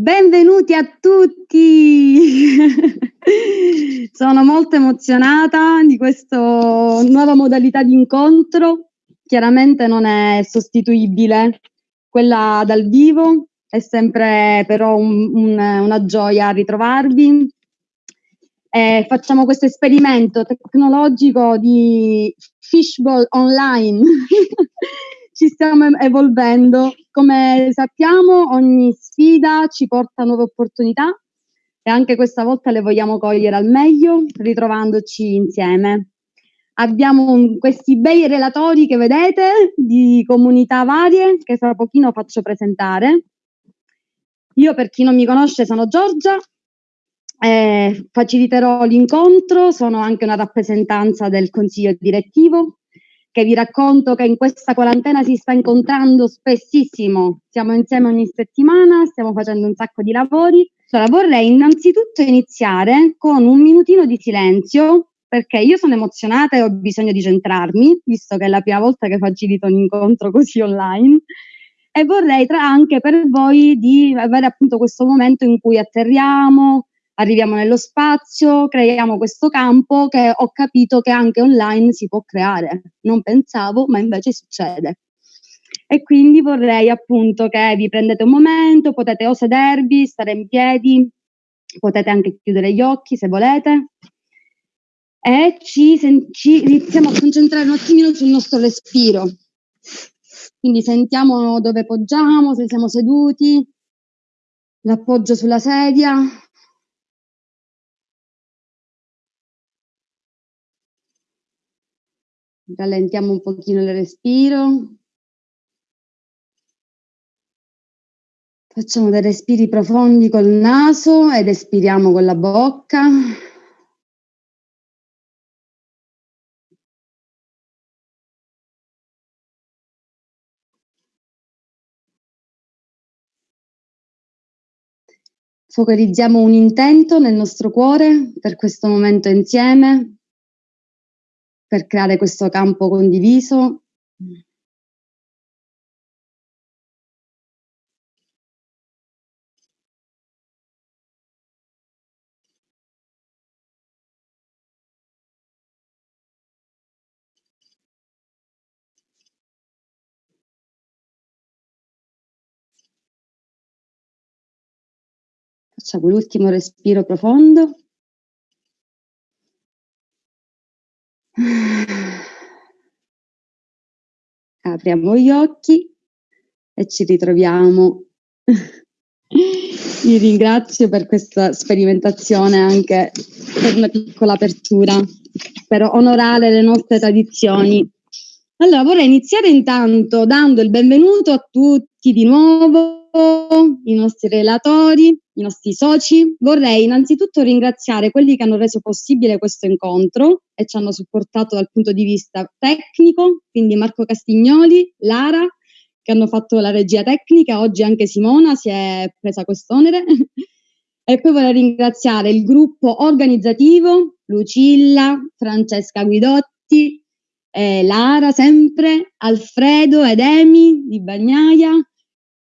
Benvenuti a tutti! Sono molto emozionata di questa nuova modalità di incontro. Chiaramente non è sostituibile. Quella dal vivo è sempre però un, un, una gioia ritrovarvi. Eh, facciamo questo esperimento tecnologico di fishbowl online. Ci stiamo evolvendo. Come sappiamo, ogni sfida ci porta nuove opportunità e anche questa volta le vogliamo cogliere al meglio, ritrovandoci insieme. Abbiamo un, questi bei relatori che vedete di comunità varie che fra pochino faccio presentare. Io per chi non mi conosce sono Giorgia, eh, faciliterò l'incontro, sono anche una rappresentanza del consiglio direttivo che vi racconto che in questa quarantena si sta incontrando spessissimo, siamo insieme ogni settimana, stiamo facendo un sacco di lavori. Allora, vorrei innanzitutto iniziare con un minutino di silenzio perché io sono emozionata e ho bisogno di centrarmi, visto che è la prima volta che facilito un incontro così online e vorrei tra anche per voi di avere appunto questo momento in cui atterriamo, arriviamo nello spazio, creiamo questo campo che ho capito che anche online si può creare. Non pensavo, ma invece succede. E quindi vorrei appunto che vi prendete un momento, potete o sedervi, stare in piedi, potete anche chiudere gli occhi se volete e ci, ci iniziamo a concentrare un attimino sul nostro respiro. Quindi sentiamo dove poggiamo, se siamo seduti, l'appoggio sulla sedia, rallentiamo un pochino il respiro. Facciamo dei respiri profondi col naso ed espiriamo con la bocca. Focalizziamo un intento nel nostro cuore per questo momento insieme per creare questo campo condiviso. Facciamo l'ultimo respiro profondo. Apriamo gli occhi e ci ritroviamo. Vi ringrazio per questa sperimentazione anche per una piccola apertura, per onorare le nostre tradizioni. Allora, vorrei iniziare intanto dando il benvenuto a tutti di nuovo, i nostri relatori, i nostri soci. Vorrei innanzitutto ringraziare quelli che hanno reso possibile questo incontro e ci hanno supportato dal punto di vista tecnico, quindi Marco Castignoli, Lara, che hanno fatto la regia tecnica, oggi anche Simona si è presa quest'onere. e poi vorrei ringraziare il gruppo organizzativo, Lucilla, Francesca Guidotti, eh, Lara sempre, Alfredo ed Emi di Bagnaia,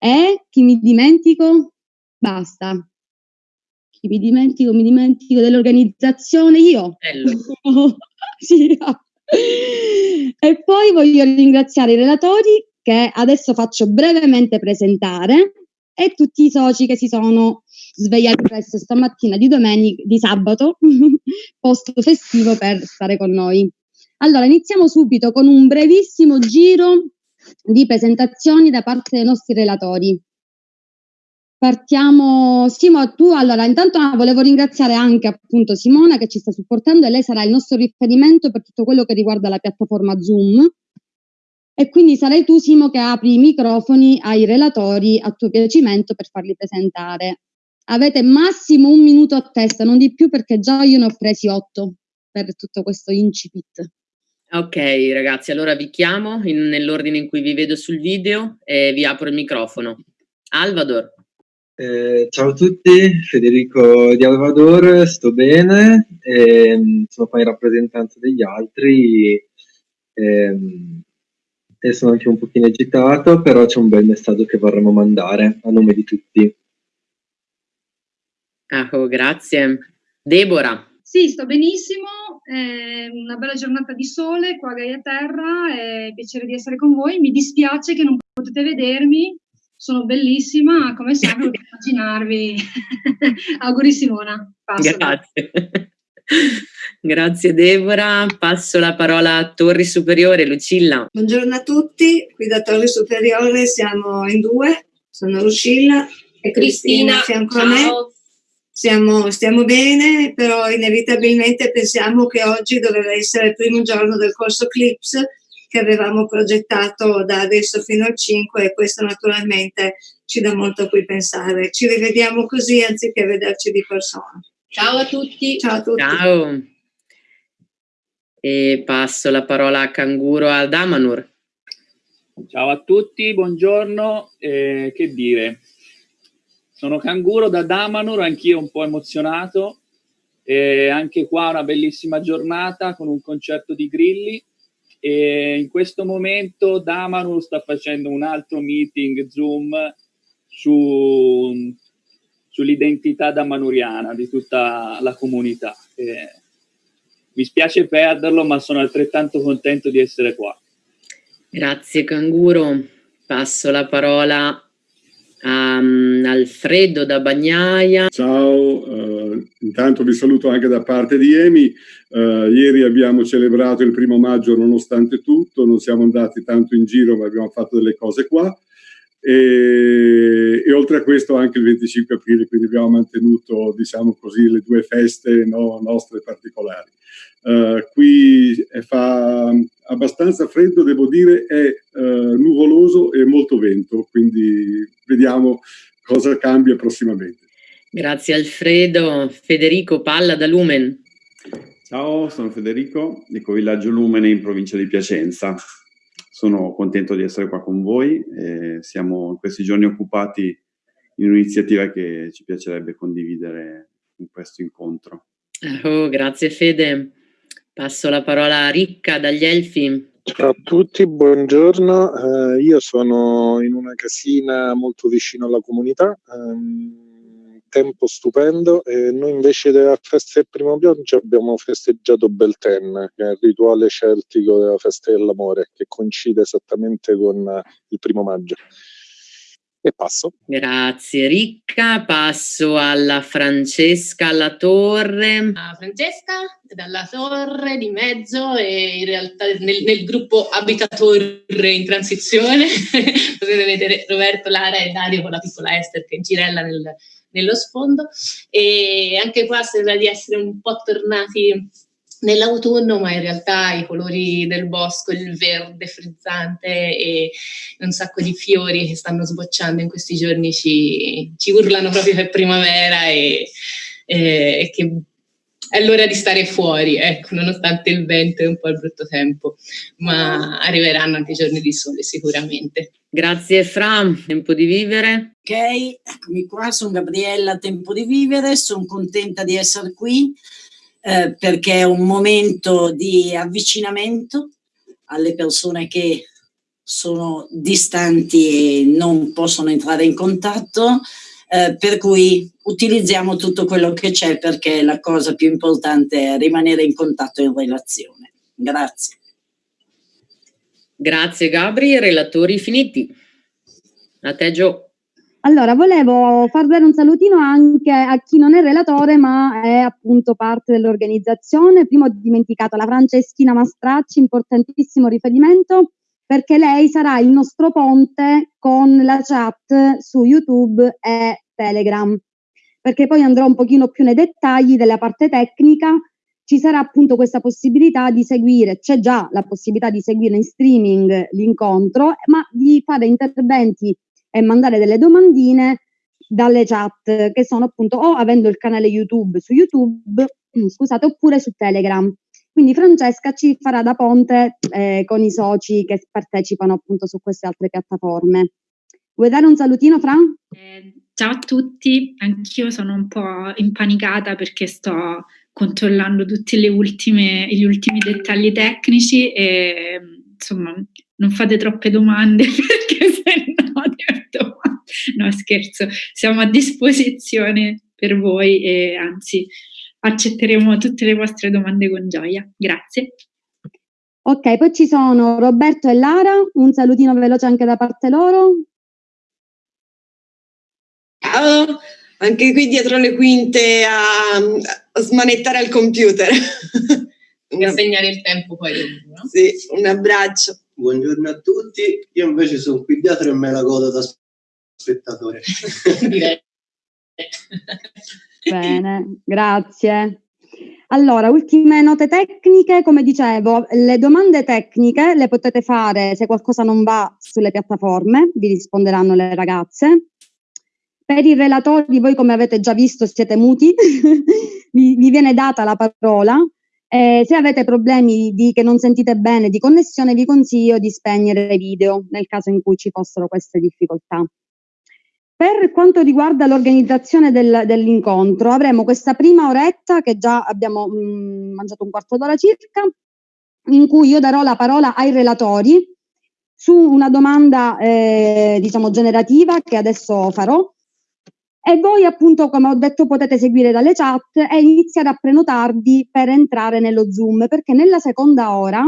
e chi mi dimentico? Basta. Chi mi dimentico, mi dimentico dell'organizzazione io. sì. E poi voglio ringraziare i relatori che adesso faccio brevemente presentare e tutti i soci che si sono svegliati presto stamattina di domenica, di sabato, post festivo per stare con noi. Allora, iniziamo subito con un brevissimo giro di presentazioni da parte dei nostri relatori. Partiamo, Simo, tu allora intanto ah, volevo ringraziare anche appunto Simona che ci sta supportando e lei sarà il nostro riferimento per tutto quello che riguarda la piattaforma Zoom e quindi sarai tu Simo che apri i microfoni ai relatori a tuo piacimento per farli presentare. Avete massimo un minuto a testa, non di più perché già io ne ho presi otto per tutto questo incipit. Ok ragazzi, allora vi chiamo in, nell'ordine in cui vi vedo sul video e vi apro il microfono. Alvador. Eh, ciao a tutti, Federico di Alvador, sto bene, eh, sono qua in rappresentanza degli altri eh, e sono anche un pochino agitato, però c'è un bel messaggio che vorremmo mandare a nome di tutti. Ah, oh, grazie. Deborah. Sì, sto benissimo, è una bella giornata di sole qua a Gaia Terra, è piacere di essere con voi. Mi dispiace che non potete vedermi, sono bellissima, come sempre, potete immaginarvi. Auguri Simona. Passo. Grazie. Grazie Deborah, passo la parola a Torri Superiore, Lucilla. Buongiorno a tutti, qui da Torri Superiore siamo in due, sono Lucilla e Cristina, Cristina a fianco a me. Siamo, stiamo bene, però inevitabilmente pensiamo che oggi doveva essere il primo giorno del corso CLIPS che avevamo progettato da adesso fino al 5 e questo naturalmente ci dà molto a cui pensare. Ci rivediamo così anziché vederci di persona. Ciao a tutti. Ciao a tutti. Ciao. E passo la parola a Canguro ad Amanur. Ciao a tutti, buongiorno. Eh, che dire? Sono Canguro da Damanur, anch'io un po' emozionato. E anche qua una bellissima giornata con un concerto di grilli. E in questo momento Damanur sta facendo un altro meeting Zoom su, sull'identità damanuriana di tutta la comunità. E mi spiace perderlo, ma sono altrettanto contento di essere qua. Grazie Canguro. Passo la parola um, Alfredo da Bagnaia. Ciao, uh, intanto vi saluto anche da parte di Emi. Uh, ieri abbiamo celebrato il primo maggio nonostante tutto, non siamo andati tanto in giro ma abbiamo fatto delle cose qua. E, e, oltre a questo anche il 25 aprile, quindi abbiamo mantenuto, diciamo così, le due feste no, nostre particolari. Uh, qui fa abbastanza freddo, devo dire, è uh, nuvoloso e molto vento, quindi vediamo cosa cambia prossimamente. Grazie Alfredo. Federico Palla da Lumen. Ciao, sono Federico, Villaggio Lumene in provincia di Piacenza. Sono contento di essere qua con voi. siamo in questi giorni occupati in un'iniziativa che ci piacerebbe condividere in questo incontro. Oh, grazie Fede. Passo la parola a Ricca dagli Elfi. Ciao a tutti, buongiorno. Eh, io sono in una casina molto vicino alla comunità, ehm, tempo stupendo e noi invece della festa del primo pioggia abbiamo festeggiato Belten, che è il rituale celtico della festa dell'amore, che coincide esattamente con il primo maggio e passo. Grazie Ricca, passo alla Francesca alla Torre. A Francesca dalla Torre di mezzo e in realtà nel, nel gruppo Abitatore in transizione potete vedere Roberto, Lara e Dario con la piccola Esther che girella nel, nello sfondo. E anche qua sembra di essere un po' tornati nell'autunno, ma in realtà i colori del bosco, il verde frizzante e un sacco di fiori che stanno sbocciando in questi giorni ci, ci urlano proprio per primavera e, e, che è l'ora di stare fuori, ecco, nonostante il vento e un po' il brutto tempo, ma arriveranno anche giorni di sole sicuramente. Grazie Fra, tempo di vivere. Ok, eccomi qua, sono Gabriella, tempo di vivere, sono contenta di essere qui eh, perché è un momento di avvicinamento alle persone che sono distanti e non possono entrare in contatto, eh, per cui utilizziamo tutto quello che c'è perché la cosa più importante è rimanere in contatto e in relazione. Grazie. Grazie Gabri, relatori finiti. A te Gio. Allora, volevo far dare un salutino anche a chi non è relatore, ma è appunto parte dell'organizzazione. Prima ho dimenticato la Franceschina Mastracci, importantissimo riferimento, perché lei sarà il nostro ponte con la chat su YouTube e Telegram. Perché poi andrò un pochino più nei dettagli della parte tecnica. Ci sarà appunto questa possibilità di seguire, c'è già la possibilità di seguire in streaming l'incontro, ma di fare interventi e mandare delle domandine dalle chat che sono appunto o avendo il canale YouTube su YouTube, scusate, oppure su Telegram. Quindi Francesca ci farà da ponte eh, con i soci che partecipano appunto su queste altre piattaforme. Vuoi dare un salutino, Fran? Eh, ciao a tutti, anch'io sono un po' impanicata perché sto controllando tutti gli ultimi dettagli tecnici e insomma non fate troppe domande perché se no No, scherzo, siamo a disposizione per voi e anzi accetteremo tutte le vostre domande con gioia. Grazie. Ok, poi ci sono Roberto e Lara, un salutino veloce anche da parte loro. Anche qui dietro le quinte a, a smanettare al computer. Per segnare il tempo poi. No? Sì, un abbraccio. Buongiorno a tutti, io invece sono qui dietro e me la godo da spettatore. Bene, grazie. Allora, ultime note tecniche, come dicevo, le domande tecniche le potete fare se qualcosa non va sulle piattaforme, vi risponderanno le ragazze. Per i relatori, voi come avete già visto siete muti, vi, vi, viene data la parola. Eh, se avete problemi di, che non sentite bene di connessione, vi consiglio di spegnere i video nel caso in cui ci fossero queste difficoltà. Per quanto riguarda l'organizzazione del, dell'incontro, avremo questa prima oretta che già abbiamo mh, mm, mangiato un quarto d'ora circa, in cui io darò la parola ai relatori su una domanda eh, diciamo generativa che adesso farò e voi appunto come ho detto potete seguire dalle chat e iniziare a prenotarvi per entrare nello Zoom perché nella seconda ora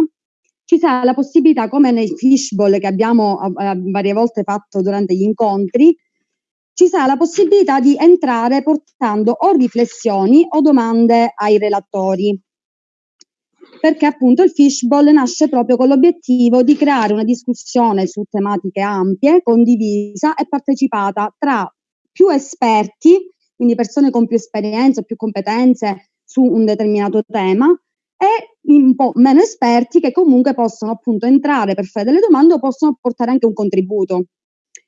ci sarà la possibilità come nei fishbowl che abbiamo eh, varie volte fatto durante gli incontri ci sarà la possibilità di entrare portando o riflessioni o domande ai relatori. Perché appunto il fishbowl nasce proprio con l'obiettivo di creare una discussione su tematiche ampie, condivisa e partecipata tra più esperti, quindi persone con più esperienza, più competenze su un determinato tema, e un po' meno esperti che comunque possono appunto entrare per fare delle domande o possono portare anche un contributo.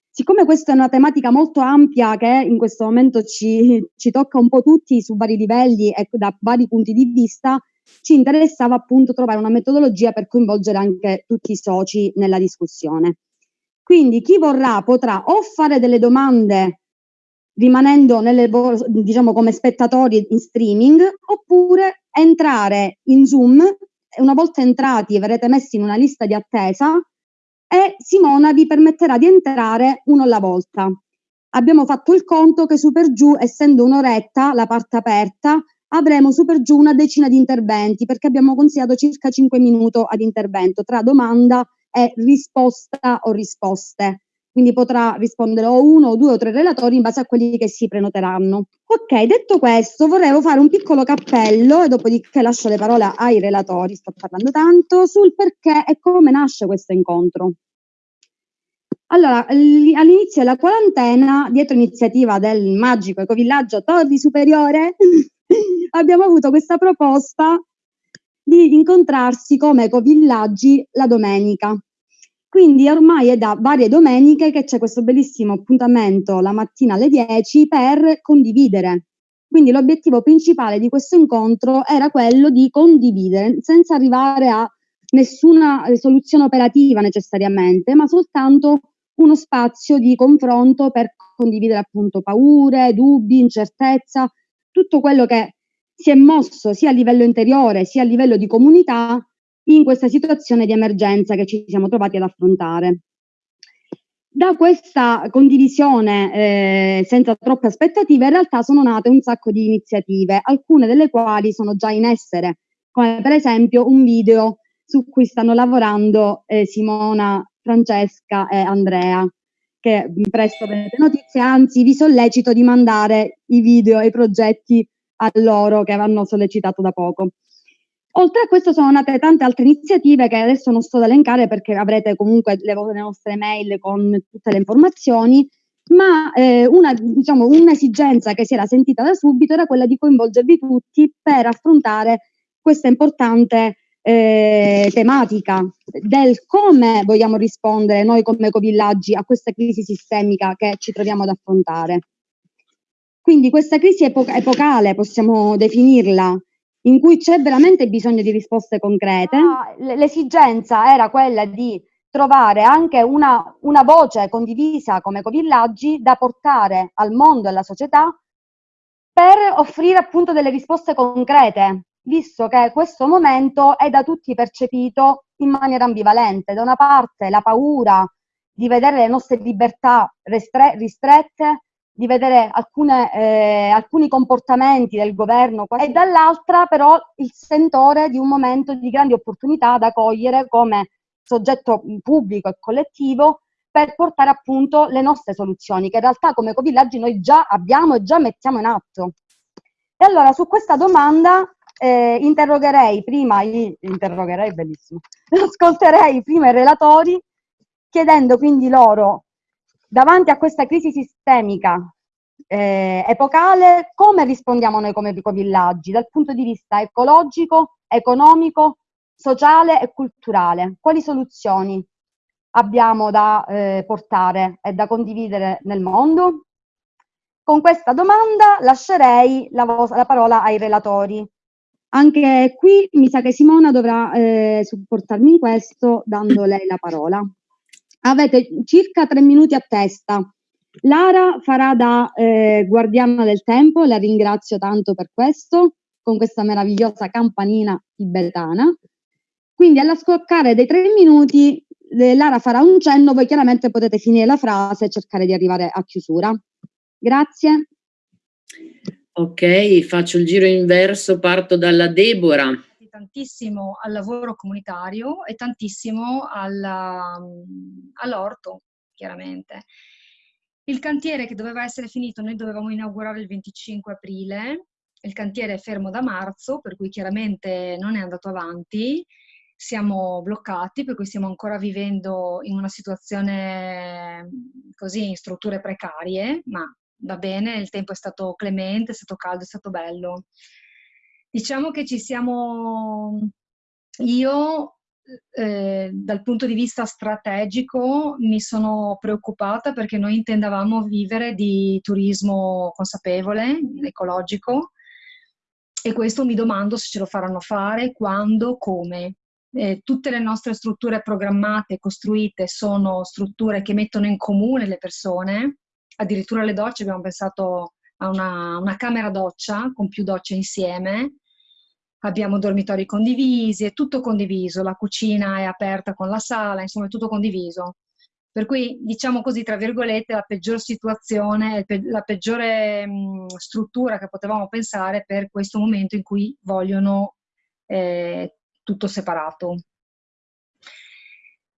Siccome questa è una tematica molto ampia che in questo momento ci, ci tocca un po' tutti su vari livelli e da vari punti di vista, ci interessava appunto trovare una metodologia per coinvolgere anche tutti i soci nella discussione. Quindi chi vorrà potrà o fare delle domande rimanendo nelle, diciamo come spettatori in streaming oppure entrare in Zoom e una volta entrati verrete messi in una lista di attesa e Simona vi permetterà di entrare uno alla volta. Abbiamo fatto il conto che su per giù, essendo un'oretta la parte aperta, avremo su per giù una decina di interventi perché abbiamo consigliato circa 5 minuti ad intervento tra domanda e risposta o risposte. Quindi potrà rispondere o uno o due o tre relatori in base a quelli che si prenoteranno. Ok, detto questo, vorrei fare un piccolo cappello e dopodiché lascio le parole ai relatori, sto parlando tanto, sul perché e come nasce questo incontro. Allora, all'inizio della quarantena, dietro iniziativa del magico ecovillaggio Torri Superiore, abbiamo avuto questa proposta di incontrarsi come ecovillaggi la domenica. Quindi ormai è da varie domeniche che c'è questo bellissimo appuntamento la mattina alle 10 per condividere. Quindi l'obiettivo principale di questo incontro era quello di condividere, senza arrivare a nessuna soluzione operativa necessariamente, ma soltanto uno spazio di confronto per condividere appunto paure, dubbi, incertezza, tutto quello che si è mosso sia a livello interiore sia a livello di comunità in questa situazione di emergenza che ci siamo trovati ad affrontare. Da questa condivisione eh, senza troppe aspettative in realtà sono nate un sacco di iniziative, alcune delle quali sono già in essere, come per esempio un video su cui stanno lavorando eh, Simona, Francesca e Andrea, che presto avrete notizie, anzi vi sollecito di mandare i video e i progetti a loro che hanno sollecitato da poco. Oltre a questo sono nate tante altre iniziative che adesso non sto ad elencare perché avrete comunque le, nostre mail con tutte le informazioni, ma eh, una, diciamo, un'esigenza che si era sentita da subito era quella di coinvolgervi tutti per affrontare questa importante eh, tematica del come vogliamo rispondere noi come ecovillaggi a questa crisi sistemica che ci troviamo ad affrontare. Quindi questa crisi epo- epocale, possiamo definirla, in cui c'è veramente bisogno di risposte concrete. Ah, l'esigenza era quella di trovare anche una, una voce condivisa come ecovillaggi da portare al mondo e alla società per offrire appunto delle risposte concrete, visto che questo momento è da tutti percepito in maniera ambivalente. Da una parte la paura di vedere le nostre libertà ristrette, di vedere alcune, eh, alcuni comportamenti del governo e dall'altra però il sentore di un momento di grandi opportunità da cogliere come soggetto pubblico e collettivo per portare appunto le nostre soluzioni, che in realtà come Covillaggi noi già abbiamo e già mettiamo in atto. E allora su questa domanda eh, interrogherei prima, i, interrogherei bellissimo, ascolterei prima i relatori chiedendo quindi loro davanti a questa crisi sistemica eh, epocale, come rispondiamo noi come ecovillaggi dal punto di vista ecologico, economico, sociale e culturale? Quali soluzioni abbiamo da eh, portare e da condividere nel mondo? Con questa domanda lascerei la, la parola ai relatori. Anche qui mi sa che Simona dovrà eh, supportarmi in questo dando lei la parola. Avete circa tre minuti a testa. Lara farà da eh, guardiana del tempo, la ringrazio tanto per questo, con questa meravigliosa campanina tibetana. Quindi alla scoccare dei tre minuti eh, Lara farà un cenno, voi chiaramente potete finire la frase e cercare di arrivare a chiusura. Grazie. Ok, faccio il giro inverso, parto dalla Deborah tantissimo al lavoro comunitario e tantissimo all'orto, chiaramente. Il cantiere che doveva essere finito, noi dovevamo inaugurare il 25 aprile, il cantiere è fermo da marzo, per cui chiaramente non è andato avanti, siamo bloccati, per cui stiamo ancora vivendo in una situazione così, in strutture precarie, ma va bene, il tempo è stato clemente, è stato caldo, è stato bello. Diciamo che ci siamo, io eh, dal punto di vista strategico mi sono preoccupata perché noi intendavamo vivere di turismo consapevole, ecologico, e questo mi domando se ce lo faranno fare, quando, come. Eh, tutte le nostre strutture programmate, costruite, sono strutture che mettono in comune le persone, addirittura le docce abbiamo pensato a una, una camera doccia con più docce insieme, abbiamo dormitori condivisi, è tutto condiviso, la cucina è aperta con la sala, insomma è tutto condiviso. Per cui, diciamo così, tra virgolette, la peggior situazione, la peggiore mh, struttura che potevamo pensare per questo momento in cui vogliono eh, tutto separato.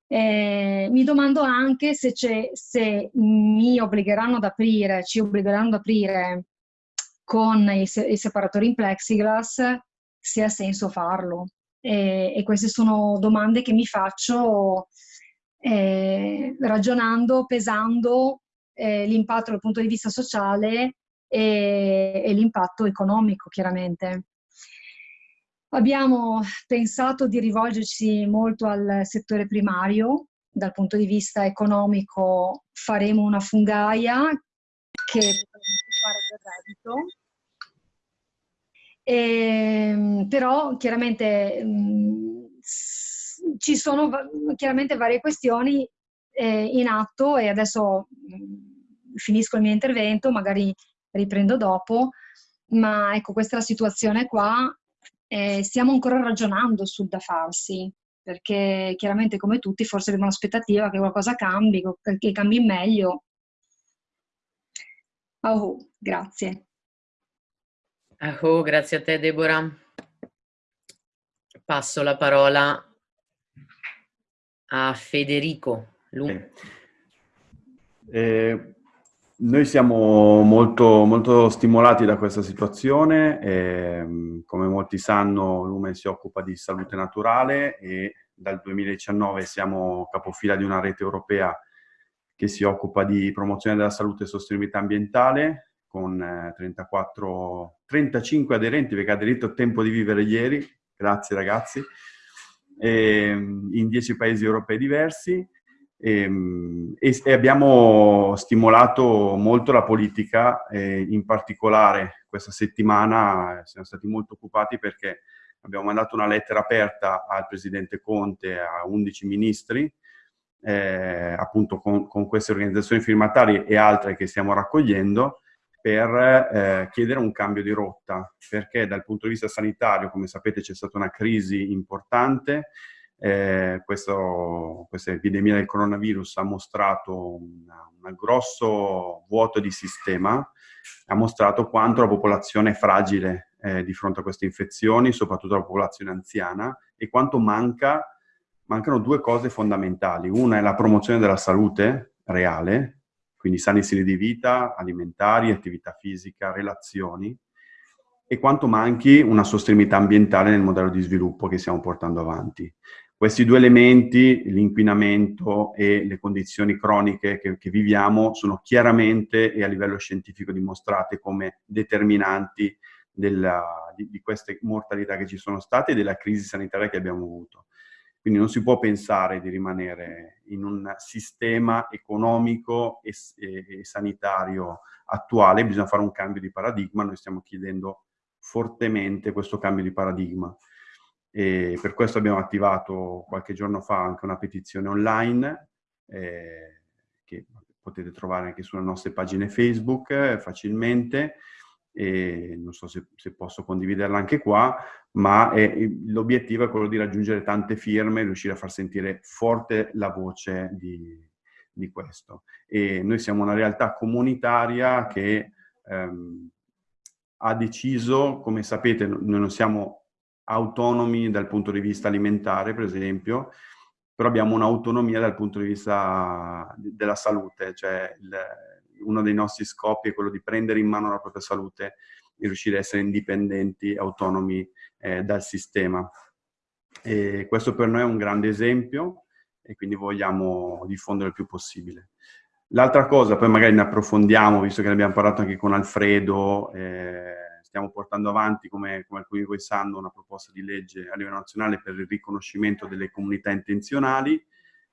Eh, mi domando anche se, se, mi obbligheranno ad aprire, ci obbligheranno ad aprire con i, se i separatori in plexiglass se ha senso farlo. E, e queste sono domande che mi faccio eh, ragionando, pesando eh, l'impatto dal punto di vista sociale e, e l'impatto economico, chiaramente. Abbiamo pensato di rivolgerci molto al settore primario, dal punto di vista economico faremo una fungaia che potrebbe fare del reddito, e, ehm, però chiaramente mh, mm, ci sono chiaramente varie questioni eh, in atto e adesso mh, mm, finisco il mio intervento, magari riprendo dopo, ma ecco questa è la situazione qua, eh, stiamo ancora ragionando sul da farsi, perché chiaramente come tutti forse abbiamo l'aspettativa che qualcosa cambi, che cambi meglio. Oh, grazie. Oh, grazie a te Deborah. Passo la parola a Federico. Eh, noi siamo molto, molto, stimolati da questa situazione, eh, come molti sanno Lumen si occupa di salute naturale e dal 2019 siamo capofila di una rete europea che si occupa di promozione della salute e sostenibilità ambientale con eh, 34, 35 aderenti perché ha aderito a tempo di vivere ieri, grazie ragazzi, e, ehm, in 10 paesi europei diversi. Ehm, e, e, abbiamo stimolato molto la politica, eh, in particolare questa settimana siamo stati molto occupati perché abbiamo mandato una lettera aperta al Presidente Conte, a 11 ministri, eh, appunto con, con, queste organizzazioni firmatarie e altre che stiamo raccogliendo, per eh, chiedere un cambio di rotta, perché dal punto di vista sanitario, come sapete, c'è stata una crisi importante, eh, questo, questa epidemia del coronavirus ha mostrato un grosso vuoto di sistema, ha mostrato quanto la popolazione è fragile eh, di fronte a queste infezioni, soprattutto la popolazione anziana, e quanto manca, mancano due cose fondamentali. Una è la promozione della salute reale, quindi sani stili di vita, alimentari, attività fisica, relazioni, e quanto manchi una sostenibilità ambientale nel modello di sviluppo che stiamo portando avanti. Questi due elementi, l'inquinamento e le condizioni croniche che, che, viviamo, sono chiaramente e a livello scientifico dimostrate come determinanti della, di, di, queste mortalità che ci sono state e della crisi sanitaria che abbiamo avuto. Quindi non si può pensare di rimanere in un sistema economico e, e, e sanitario attuale, bisogna fare un cambio di paradigma, noi stiamo chiedendo fortemente questo cambio di paradigma. E per questo abbiamo attivato qualche giorno fa anche una petizione online eh, che potete trovare anche sulle nostre pagine Facebook eh, facilmente e non so se, se, posso condividerla anche qua, ma l'obiettivo è quello di raggiungere tante firme e riuscire a far sentire forte la voce di, di questo. E noi siamo una realtà comunitaria che ehm, ha deciso, come sapete, noi non siamo autonomi dal punto di vista alimentare, per esempio, però abbiamo un'autonomia dal punto di vista della salute, cioè il, uno dei nostri scopi è quello di prendere in mano la propria salute e riuscire a essere indipendenti, autonomi eh, dal sistema. E questo per noi è un grande esempio e quindi vogliamo diffondere il più possibile. L'altra cosa, poi magari ne approfondiamo, visto che ne abbiamo parlato anche con Alfredo, eh, stiamo portando avanti, come, come, alcuni di voi sanno, una proposta di legge a livello nazionale per il riconoscimento delle comunità intenzionali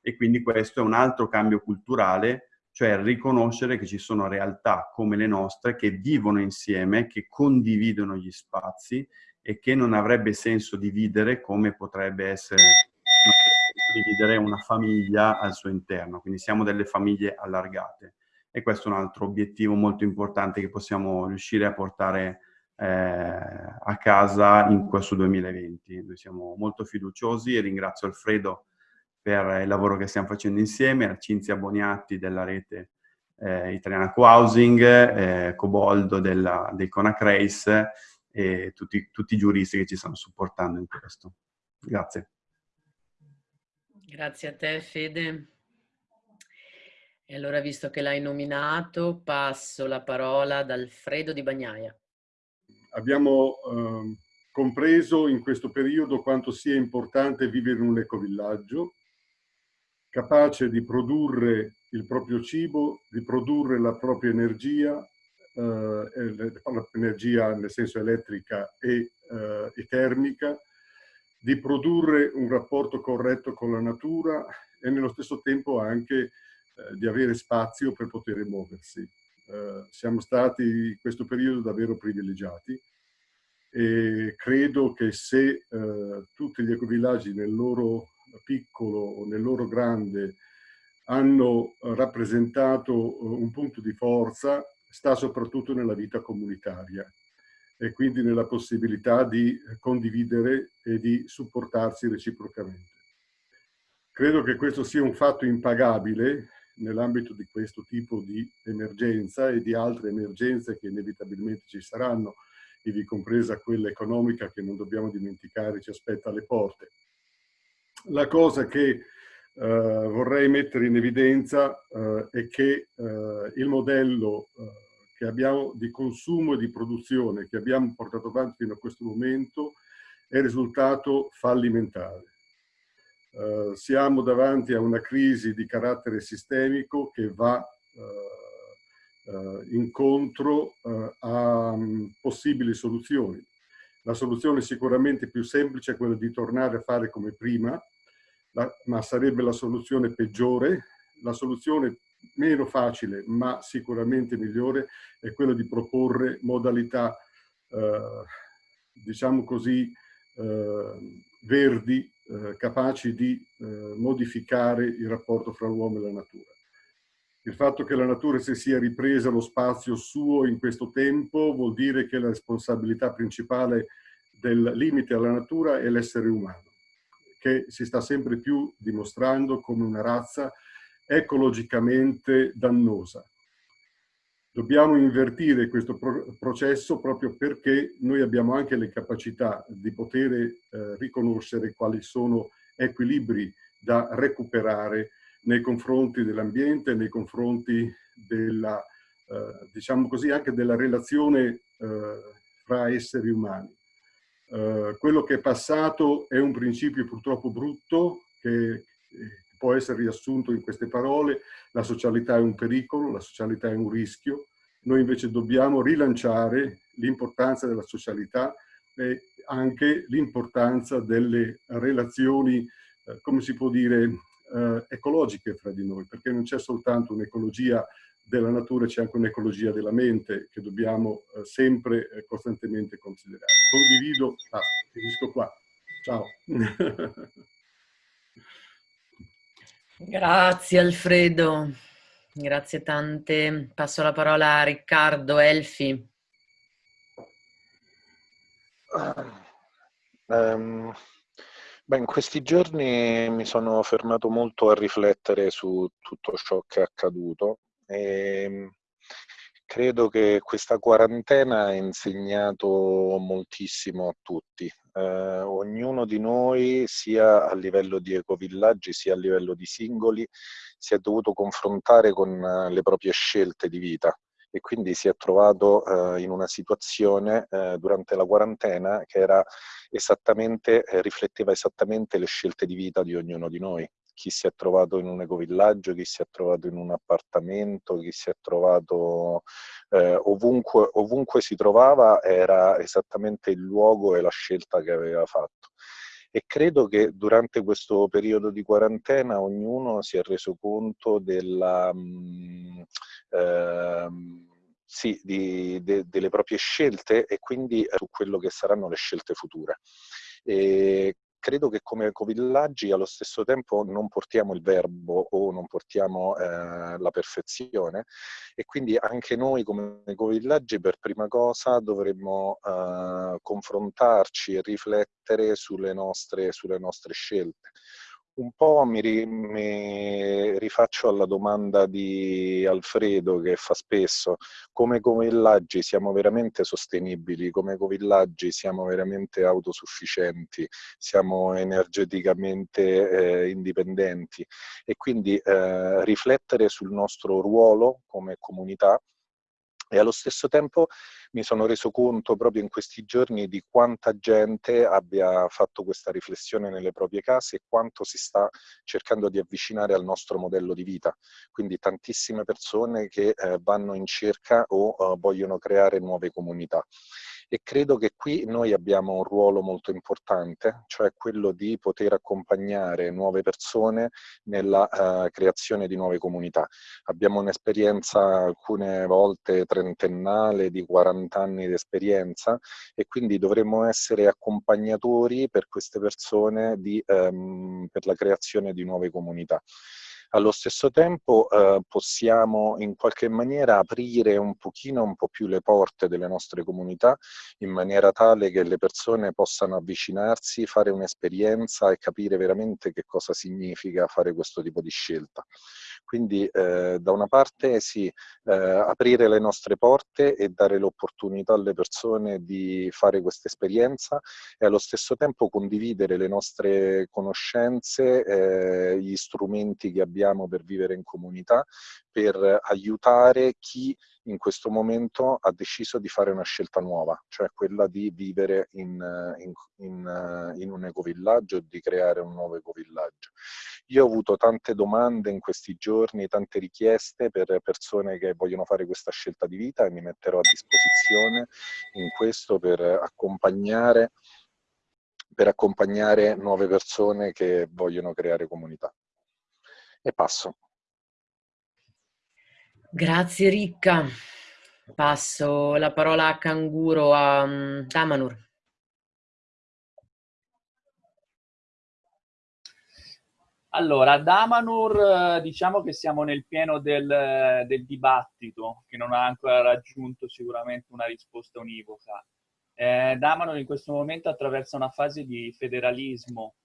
e quindi questo è un altro cambio culturale, cioè riconoscere che ci sono realtà come le nostre che vivono insieme, che condividono gli spazi e che non avrebbe senso dividere come potrebbe essere dividere una famiglia al suo interno, quindi siamo delle famiglie allargate e questo è un altro obiettivo molto importante che possiamo riuscire a portare eh, a casa in questo 2020. Noi siamo molto fiduciosi e ringrazio Alfredo per il lavoro che stiamo facendo insieme, a Cinzia Boniatti della rete eh, italiana Co-Housing, eh, Coboldo della, del Conacrace e tutti, tutti i giuristi che ci stanno supportando in questo. Grazie. Grazie a te Fede. E allora, visto che l'hai nominato, passo la parola ad Alfredo Di Bagnaia abbiamo eh, compreso in questo periodo quanto sia importante vivere in un ecovillaggio, capace di produrre il proprio cibo, di produrre la propria energia, eh, energia nel senso elettrica e, eh, e termica, di produrre un rapporto corretto con la natura e nello stesso tempo anche eh, di avere spazio per poter muoversi. Eh, siamo stati in questo periodo davvero privilegiati e credo che se eh, tutti gli ecovillaggi nel loro piccolo o nel loro grande hanno rappresentato eh, un punto di forza sta soprattutto nella vita comunitaria e quindi nella possibilità di condividere e di supportarsi reciprocamente. Credo che questo sia un fatto impagabile nell'ambito di questo tipo di emergenza e di altre emergenze che inevitabilmente ci saranno, ivi compresa quella economica che non dobbiamo dimenticare ci aspetta alle porte. La cosa che eh, vorrei mettere in evidenza eh, è che eh, il modello che abbiamo di consumo e di produzione che abbiamo portato avanti fino a questo momento è risultato fallimentare. Uh, siamo davanti a una crisi di carattere sistemico che va uh, uh, incontro a um, possibili soluzioni. La soluzione sicuramente più semplice è quella di tornare a fare come prima, la, ma sarebbe la soluzione peggiore. La soluzione meno facile, ma sicuramente migliore, è quella di proporre modalità, diciamo così, verdi eh, capaci di eh, modificare il rapporto fra l'uomo e la natura. Il fatto che la natura si sia ripresa lo spazio suo in questo tempo vuol dire che la responsabilità principale del limite alla natura è l'essere umano, che si sta sempre più dimostrando come una razza ecologicamente dannosa. Dobbiamo invertire questo pro processo proprio perché noi abbiamo anche le capacità di poter eh, riconoscere quali sono equilibri da recuperare nei confronti dell'ambiente, nei confronti della, eh, diciamo così, anche della relazione eh, fra esseri umani. Eh, quello che è passato è un principio purtroppo brutto che eh, può essere riassunto in queste parole, la socialità è un pericolo, la socialità è un rischio, noi invece dobbiamo rilanciare l'importanza della socialità e anche l'importanza delle relazioni, eh, come si può dire, ecologiche fra di noi, perché non c'è soltanto un'ecologia della natura, c'è anche un'ecologia della mente che dobbiamo eh, sempre eh, costantemente considerare. Condivido, ah, finisco qua. Ciao. Grazie Alfredo, grazie tante. Passo la parola a Riccardo Elfi. Um, beh, in questi giorni mi sono fermato molto a riflettere su tutto ciò che è accaduto e ehm, credo che questa quarantena ha insegnato moltissimo a tutti. Eh, ognuno di noi, sia a livello di ecovillaggi, sia a livello di singoli, si è dovuto confrontare con eh, le proprie scelte di vita e quindi si è trovato eh, in una situazione eh, durante la quarantena che esattamente, eh, rifletteva esattamente le scelte di vita di ognuno di noi chi si è trovato in un ecovillaggio, chi si è trovato in un appartamento, chi si è trovato eh, ovunque, ovunque si trovava era esattamente il luogo e la scelta che aveva fatto. E credo che durante questo periodo di quarantena ognuno si è reso conto della... Eh, sì, di, de, delle proprie scelte e quindi su quello che saranno le scelte future. E credo che come ecovillaggi allo stesso tempo non portiamo il verbo o non portiamo eh, la perfezione. E quindi anche noi come ecovillaggi per prima cosa dovremmo eh, confrontarci e riflettere sulle nostre, sulle nostre scelte un po' mi, mi, rifaccio alla domanda di Alfredo che fa spesso, come ecovillaggi siamo veramente sostenibili, come ecovillaggi siamo veramente autosufficienti, siamo energeticamente eh, indipendenti. E quindi eh, riflettere sul nostro ruolo come comunità e allo stesso tempo mi sono reso conto proprio in questi giorni di quanta gente abbia fatto questa riflessione nelle proprie case e quanto si sta cercando di avvicinare al nostro modello di vita. Quindi tantissime persone che eh, vanno in cerca o eh, vogliono creare nuove comunità e credo che qui noi abbiamo un ruolo molto importante, cioè quello di poter accompagnare nuove persone nella uh, creazione di nuove comunità. Abbiamo un'esperienza alcune volte trentennale di 40 anni di esperienza e quindi dovremmo essere accompagnatori per queste persone di, um, per la creazione di nuove comunità. Allo stesso tempo eh, possiamo in qualche maniera aprire un pochino un po' più le porte delle nostre comunità in maniera tale che le persone possano avvicinarsi, fare un'esperienza e capire veramente che cosa significa fare questo tipo di scelta. Quindi eh, da una parte sì, eh, aprire le nostre porte e dare l'opportunità alle persone di fare questa esperienza e allo stesso tempo condividere le nostre conoscenze, eh, gli strumenti che abbiamo per vivere in comunità, per aiutare chi in questo momento ha deciso di fare una scelta nuova, cioè quella di vivere in, in, in, in un ecovillaggio di creare un nuovo ecovillaggio. Io ho avuto tante domande in questi giorni, tante richieste per persone che vogliono fare questa scelta di vita e mi metterò a disposizione in questo per accompagnare, per accompagnare nuove persone che vogliono creare comunità. E passo. Grazie Ricca. Passo la parola a Canguro a um, Damanur. Allora, ad Amanur diciamo che siamo nel pieno del, del, dibattito, che non ha ancora raggiunto sicuramente una risposta univoca. Eh, Damanur in questo momento attraversa una fase di federalismo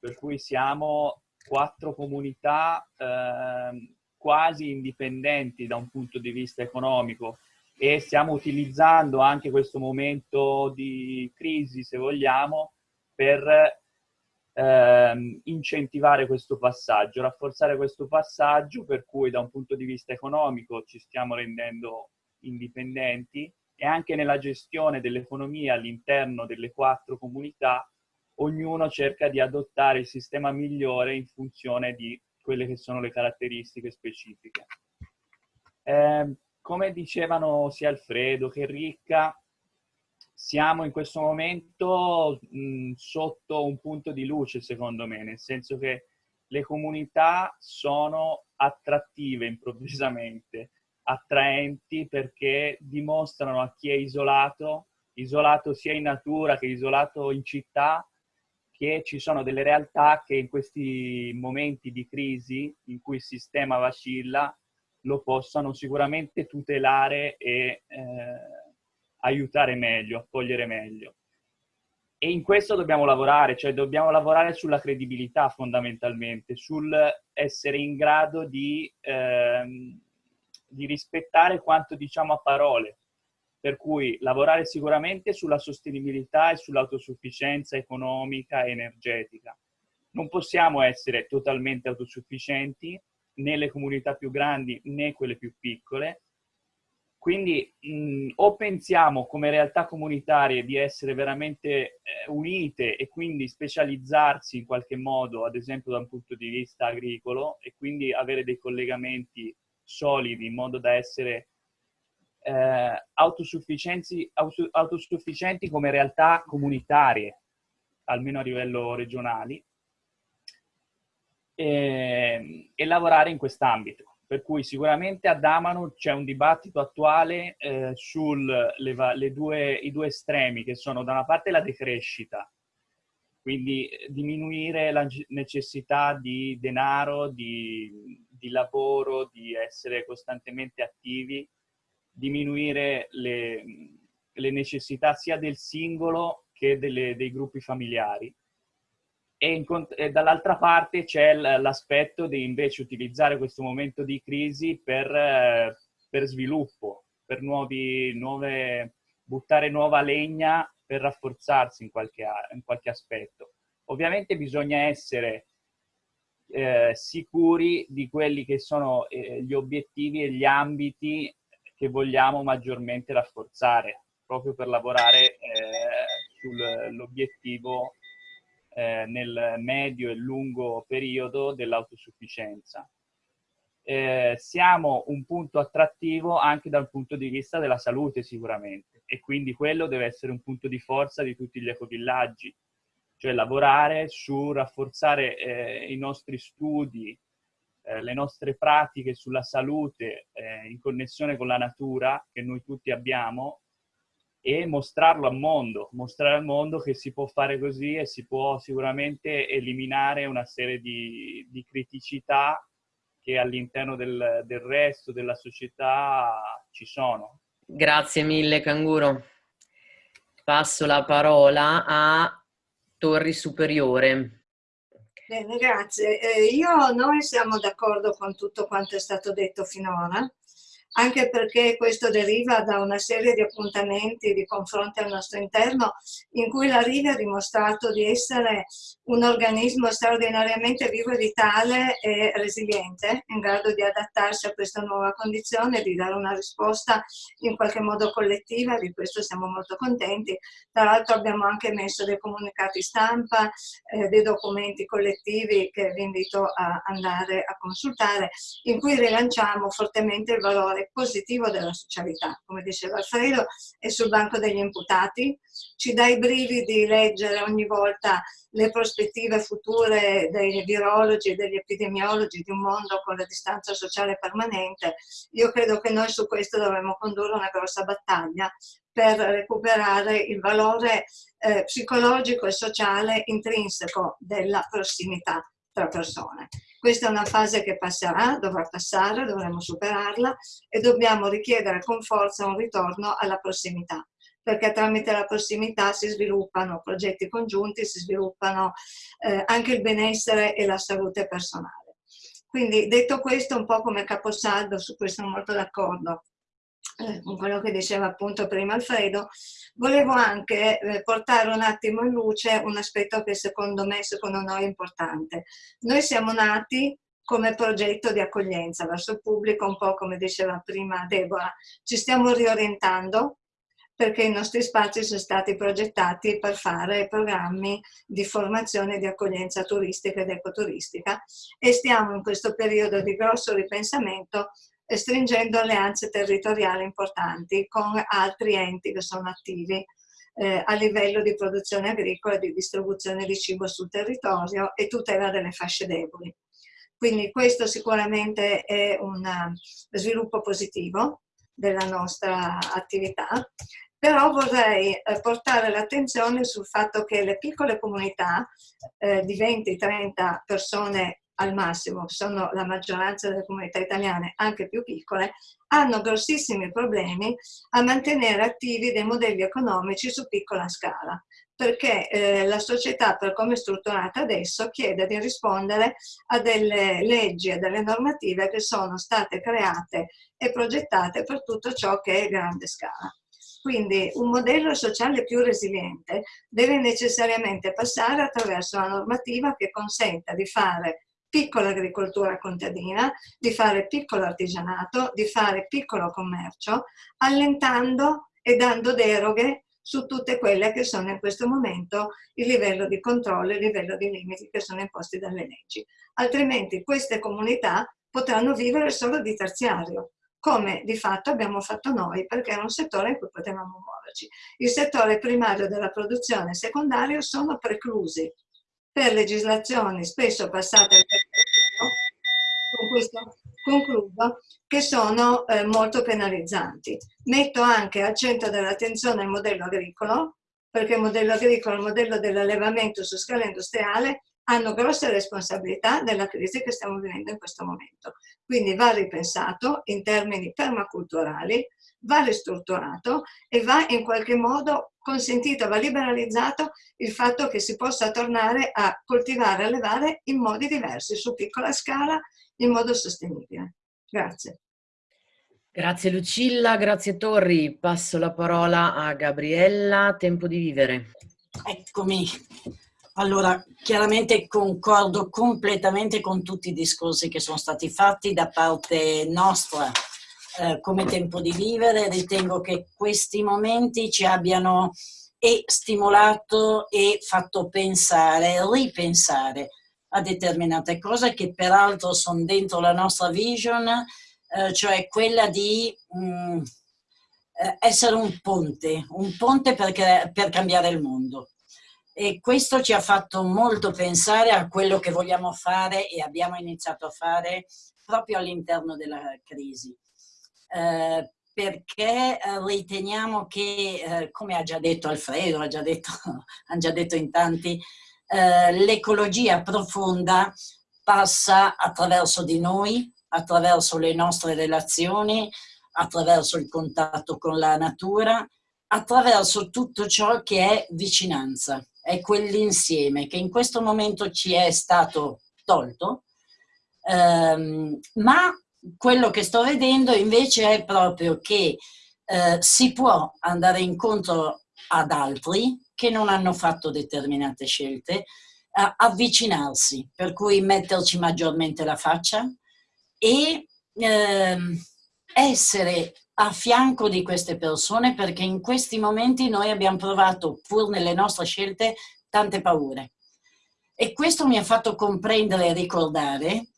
per cui siamo quattro comunità eh, quasi indipendenti da un punto di vista economico e stiamo utilizzando anche questo momento di crisi, se vogliamo, per ehm, incentivare questo passaggio, rafforzare questo passaggio per cui da un punto di vista economico ci stiamo rendendo indipendenti e anche nella gestione dell'economia all'interno delle quattro comunità ognuno cerca di adottare il sistema migliore in funzione di quelle che sono le caratteristiche specifiche. Eh, come dicevano sia Alfredo che Ricca, siamo in questo momento mh, sotto un punto di luce, secondo me, nel senso che le comunità sono attrattive improvvisamente, attraenti perché dimostrano a chi è isolato, isolato sia in natura che isolato in città, che ci sono delle realtà che in questi momenti di crisi in cui il sistema vacilla lo possano sicuramente tutelare e eh, aiutare meglio, accogliere meglio. E in questo dobbiamo lavorare, cioè dobbiamo lavorare sulla credibilità fondamentalmente, sul essere in grado di, ehm, di rispettare quanto diciamo a parole. Per cui lavorare sicuramente sulla sostenibilità e sull'autosufficienza economica e energetica. Non possiamo essere totalmente autosufficienti né le comunità più grandi né quelle più piccole, quindi mh, o pensiamo come realtà comunitarie di essere veramente eh, unite e quindi specializzarsi in qualche modo, ad esempio da un punto di vista agricolo, e quindi avere dei collegamenti solidi in modo da essere eh, autosufficienti, autosufficienti come realtà comunitarie, almeno a livello regionale, e, e lavorare in quest'ambito. Per cui sicuramente a Damano c'è un dibattito attuale eh, sui due, due estremi, che sono da una parte la decrescita, quindi eh, diminuire la necessità di denaro, di, di lavoro, di essere costantemente attivi, diminuire le, le necessità sia del singolo che delle, dei gruppi familiari e, e dall'altra parte c'è l'aspetto di invece utilizzare questo momento di crisi per, eh, per sviluppo, per nuovi, nuove, buttare nuova legna per rafforzarsi in qualche, in qualche aspetto. Ovviamente bisogna essere eh, sicuri di quelli che sono eh, gli obiettivi e gli ambiti che vogliamo maggiormente rafforzare, proprio per lavorare eh, sull'obiettivo eh, nel medio e lungo periodo dell'autosufficienza. Eh, siamo un punto attrattivo anche dal punto di vista della salute sicuramente e quindi quello deve essere un punto di forza di tutti gli ecovillaggi, cioè lavorare su rafforzare eh, i nostri studi, eh, le nostre pratiche sulla salute eh, in connessione con la natura che noi tutti abbiamo e mostrarlo al mondo, mostrare al mondo che si può fare così e si può sicuramente eliminare una serie di, di criticità che all'interno del, del resto della società ci sono. Grazie mille Canguro. Passo la parola a Torri Superiore. Bene, grazie. Eh, io, noi siamo d'accordo con tutto quanto è stato detto finora anche perché questo deriva da una serie di appuntamenti di confronti al nostro interno in cui la Riga ha dimostrato di essere un organismo straordinariamente vivo e vitale e resiliente, in grado di adattarsi a questa nuova condizione, di dare una risposta in qualche modo collettiva, di questo siamo molto contenti. Tra l'altro abbiamo anche messo dei comunicati stampa, eh, dei documenti collettivi che vi invito a andare a consultare, in cui rilanciamo fortemente il valore positivo della socialità. Come diceva Alfredo, è sul banco degli imputati, ci dà i brividi leggere ogni volta le prospettive future dei virologi e degli epidemiologi di un mondo con la distanza sociale permanente. Io credo che noi su questo dovremmo condurre una grossa battaglia per recuperare il valore eh, psicologico e sociale intrinseco della prossimità tra persone. Questa è una fase che passerà, dovrà passare, dovremo superarla e dobbiamo richiedere con forza un ritorno alla prossimità perché tramite la prossimità si sviluppano progetti congiunti, si sviluppano eh, anche il benessere e la salute personale. Quindi detto questo, un po' come caposaldo, su questo sono molto d'accordo eh, quello che diceva appunto prima Alfredo, volevo anche eh, portare un attimo in luce un aspetto che secondo me, secondo noi è importante. Noi siamo nati come progetto di accoglienza verso il pubblico, un po' come diceva prima Deborah. Ci stiamo riorientando perché i nostri spazi sono stati progettati per fare programmi di formazione di accoglienza turistica ed ecoturistica e stiamo in questo periodo di grosso ripensamento stringendo alleanze territoriali importanti con altri enti che sono attivi eh, a livello di produzione agricola, di distribuzione di cibo sul territorio e tutela delle fasce deboli. Quindi questo sicuramente è un eh, sviluppo positivo della nostra attività, però vorrei eh, portare l'attenzione sul fatto che le piccole comunità eh, di 20-30 persone al massimo, sono la maggioranza delle comunità italiane, anche più piccole, hanno grossissimi problemi a mantenere attivi dei modelli economici su piccola scala perché eh, la società per come è strutturata adesso chiede di rispondere a delle leggi e delle normative che sono state create e progettate per tutto ciò che è grande scala. Quindi un modello sociale più resiliente deve necessariamente passare attraverso una normativa che consenta di fare piccola agricoltura contadina, di fare piccolo artigianato, di fare piccolo commercio, allentando e dando deroghe su tutte quelle che sono in questo momento il livello di controllo, il livello di limiti che sono imposti dalle leggi. Altrimenti queste comunità potranno vivere solo di terziario, come di fatto abbiamo fatto noi, perché era un settore in cui potevamo muoverci. Il settore primario della produzione e secondario sono preclusi per legislazioni spesso passate con questo concludo, che sono eh, molto penalizzanti. Metto anche al centro dell'attenzione il modello agricolo, perché il modello agricolo e il modello dell'allevamento su scala industriale hanno grosse responsabilità nella crisi che stiamo vivendo in questo momento. Quindi va ripensato in termini permaculturali, va ristrutturato e va in qualche modo consentito, va liberalizzato il fatto che si possa tornare a coltivare e allevare in modi diversi, su piccola scala, in modo sostenibile. Grazie. Grazie Lucilla, grazie Torri. Passo la parola a Gabriella, tempo di vivere. Eccomi. Allora, chiaramente concordo completamente con tutti i discorsi che sono stati fatti da parte nostra eh, come tempo di vivere. Ritengo che questi momenti ci abbiano e stimolato e fatto pensare, ripensare a determinate cose che peraltro sono dentro la nostra vision, eh, cioè quella di mh, mm, eh, essere un ponte, un ponte per, per cambiare il mondo. E questo ci ha fatto molto pensare a quello che vogliamo fare e abbiamo iniziato a fare proprio all'interno della crisi. Eh, perché eh, riteniamo che, eh, come ha già detto Alfredo, ha già detto, hanno già detto in tanti, eh, l'ecologia profonda passa attraverso di noi, attraverso le nostre relazioni, attraverso il contatto con la natura, attraverso tutto ciò che è vicinanza, è quell'insieme che in questo momento ci è stato tolto, ehm, ma quello che sto vedendo invece è proprio che eh, si può andare incontro ad altri che non hanno fatto determinate scelte, avvicinarsi, per cui metterci maggiormente la faccia e eh, essere a fianco di queste persone perché in questi momenti noi abbiamo provato, pur nelle nostre scelte, tante paure. E questo mi ha fatto comprendere e ricordare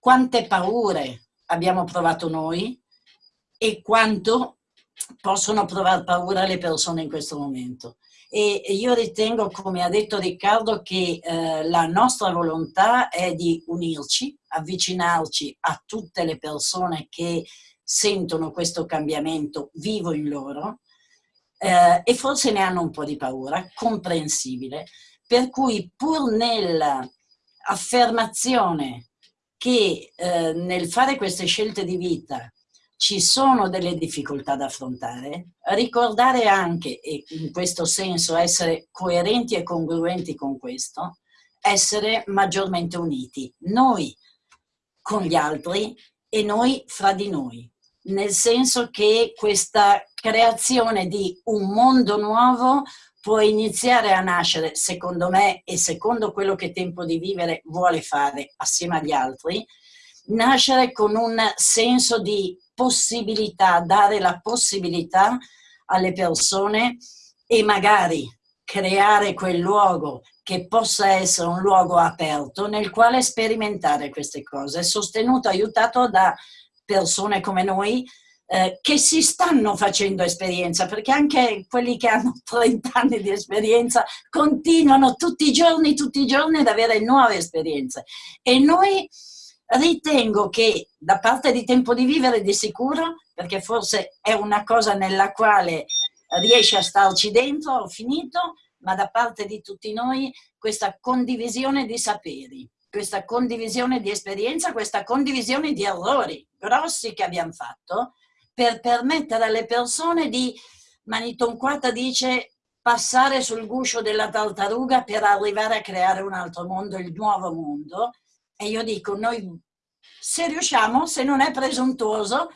quante paure abbiamo provato noi e quanto possono provare paura le persone in questo momento. E io ritengo, come ha detto Riccardo, che eh, la nostra volontà è di unirci, avvicinarci a tutte le persone che sentono questo cambiamento vivo in loro eh, e forse ne hanno un po' di paura, comprensibile, per cui pur nell'affermazione che eh, nel fare queste scelte di vita ci sono delle difficoltà da affrontare, ricordare anche, e in questo senso essere coerenti e congruenti con questo, essere maggiormente uniti, noi con gli altri e noi fra di noi, nel senso che questa creazione di un mondo nuovo può iniziare a nascere, secondo me e secondo quello che Tempo di Vivere vuole fare assieme agli altri, nascere con un senso di possibilità, dare la possibilità alle persone e magari creare quel luogo che possa essere un luogo aperto nel quale sperimentare queste cose, sostenuto, aiutato da persone come noi eh, che si stanno facendo esperienza, perché anche quelli che hanno 30 anni di esperienza continuano tutti i giorni, tutti i giorni ad avere nuove esperienze. E noi Ritengo che da parte di Tempo di Vivere di sicuro, perché forse è una cosa nella quale riesce a starci dentro, ho finito, ma da parte di tutti noi questa condivisione di saperi, questa condivisione di esperienza, questa condivisione di errori grossi che abbiamo fatto per permettere alle persone di, Maniton Quata dice, passare sul guscio della tartaruga per arrivare a creare un altro mondo, il nuovo mondo, e io dico, noi se riusciamo, se non è presuntuoso,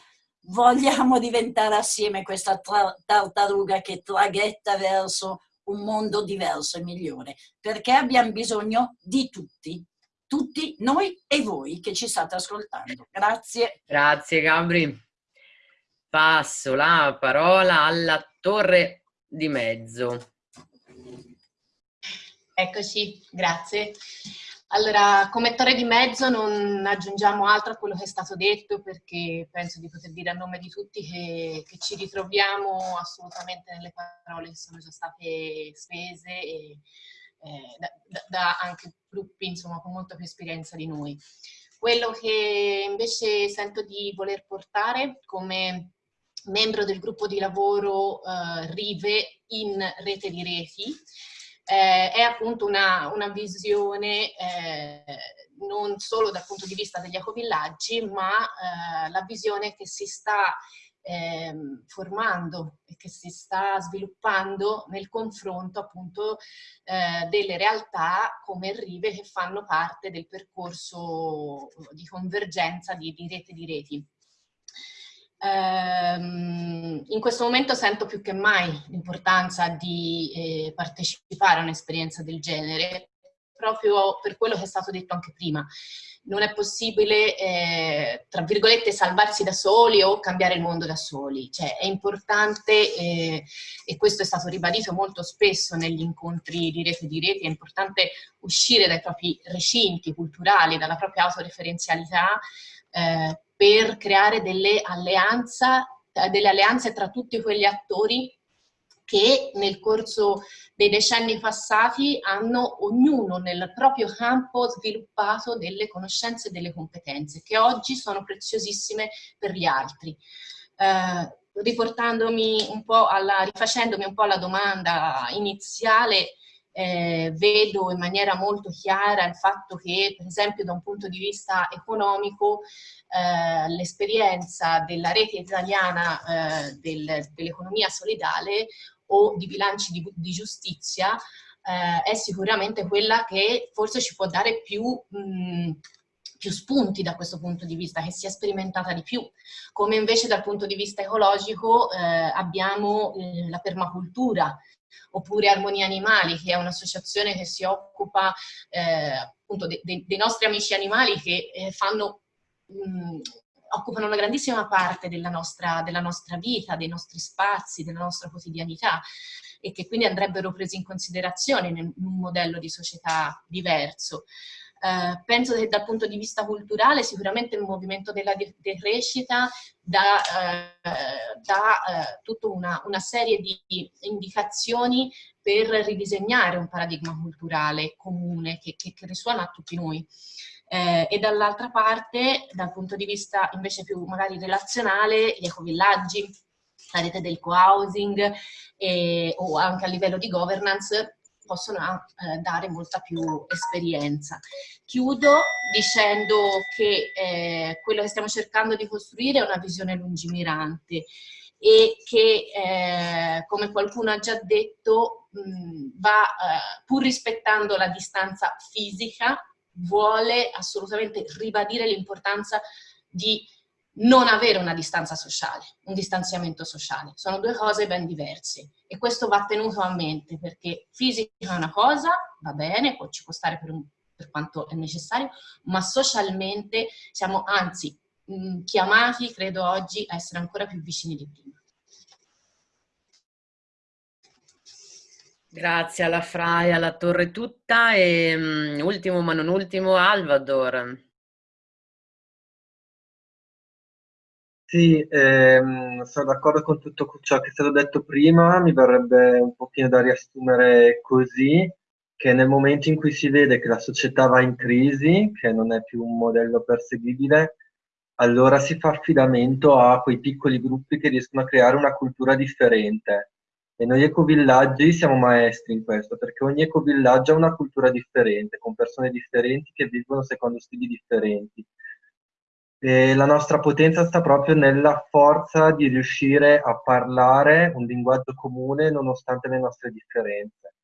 vogliamo diventare assieme questa tartaruga che traghetta verso un mondo diverso e migliore, perché abbiamo bisogno di tutti, tutti noi e voi che ci state ascoltando. Grazie. Grazie Gabri. Passo la parola alla torre di mezzo. Eccoci, grazie. Allora, come torre di mezzo non aggiungiamo altro a quello che è stato detto perché penso di poter dire a nome di tutti che, che ci ritroviamo assolutamente nelle parole che sono già state spese e, eh, da, da, anche gruppi insomma, con molta più esperienza di noi. Quello che invece sento di voler portare come membro del gruppo di lavoro eh, RIVE in rete di reti eh, è appunto una, una visione eh, non solo dal punto di vista degli ecovillaggi, ma eh, la visione che si sta ehm, formando e che si sta sviluppando nel confronto appunto eh, delle realtà come Rive che fanno parte del percorso di convergenza di, di rete di reti. Ehm, in questo momento sento più che mai l'importanza di eh, partecipare a un'esperienza del genere, proprio per quello che è stato detto anche prima. Non è possibile, eh, tra virgolette, salvarsi da soli o cambiare il mondo da soli. Cioè, è importante, eh, e questo è stato ribadito molto spesso negli incontri di rete di rete, è importante uscire dai propri recinti culturali, dalla propria autoreferenzialità, eh, per creare delle, eh, delle alleanze tra tutti quegli attori che nel corso dei decenni passati hanno ognuno nel proprio campo sviluppato delle conoscenze e delle competenze che oggi sono preziosissime per gli altri. Eh, riportandomi un po' alla, rifacendomi un po' alla domanda iniziale, eh, vedo in maniera molto chiara il fatto che, per esempio, da un punto di vista economico, eh, l'esperienza della rete italiana eh, del, dell'economia solidale o di bilanci di, di giustizia eh, è sicuramente quella che forse ci può dare più... Mh, più spunti da questo punto di vista, che si è sperimentata di più, come invece dal punto di vista ecologico eh, abbiamo eh, la permacultura, oppure Armonia Animali, che è un'associazione che si occupa eh, appunto de, de, dei nostri amici animali che eh, fanno, mh, occupano una grandissima parte della nostra, della nostra vita, dei nostri spazi, della nostra quotidianità e che quindi andrebbero presi in considerazione in un modello di società diverso. Uh, penso che dal punto di vista culturale sicuramente il movimento della decrescita dà, uh, dà uh, tutta una, una, serie di indicazioni per ridisegnare un paradigma culturale comune che, che, che risuona a tutti noi. e dall'altra parte, dal punto di vista invece più magari relazionale, gli ecovillaggi, la rete del co-housing o anche a livello di governance possono eh, dare molta più esperienza. Chiudo dicendo che eh, quello che stiamo cercando di costruire è una visione lungimirante e che, eh, come qualcuno ha già detto, mh, va, eh, pur rispettando la distanza fisica, vuole assolutamente ribadire l'importanza di non avere una distanza sociale, un distanziamento sociale. Sono due cose ben diverse e questo va tenuto a mente perché fisica è una cosa, va bene, può, ci può stare per, un, per quanto è necessario, ma socialmente siamo anzi mh, chiamati, credo oggi, a essere ancora più vicini di prima. Grazie alla Fraia, alla Torre tutta e um, ultimo ma non ultimo Alvador. Sì, ehm, sono d'accordo con tutto ciò che è stato detto prima, mi verrebbe un pochino da riassumere così, che nel momento in cui si vede che la società va in crisi, che non è più un modello perseguibile, allora si fa affidamento a quei piccoli gruppi che riescono a creare una cultura differente e noi ecovillaggi siamo maestri in questo, perché ogni ecovillaggio ha una cultura differente, con persone differenti che vivono secondo stili differenti. E la nostra potenza sta proprio nella forza di riuscire a parlare un linguaggio comune nonostante le nostre differenze.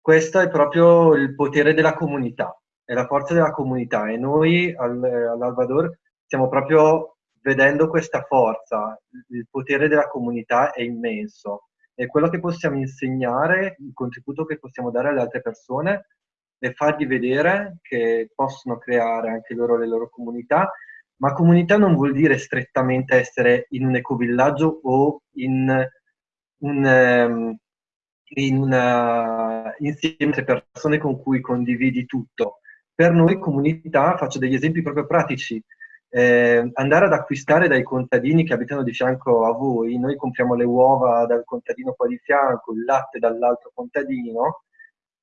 Questo è proprio il potere della comunità, è la forza della comunità. E noi al, all'Alvador stiamo proprio vedendo questa forza, il potere della comunità è immenso. E quello che possiamo insegnare, il contributo che possiamo dare alle altre persone è fargli vedere che possono creare anche loro le loro comunità, ma comunità non vuol dire strettamente essere in un ecovillaggio o in un, ehm, in una, insieme a persone con cui condividi tutto. Per noi comunità, faccio degli esempi proprio pratici, eh, andare ad acquistare dai contadini che abitano di fianco a voi, noi compriamo le uova dal contadino qua di fianco, il latte dall'altro contadino,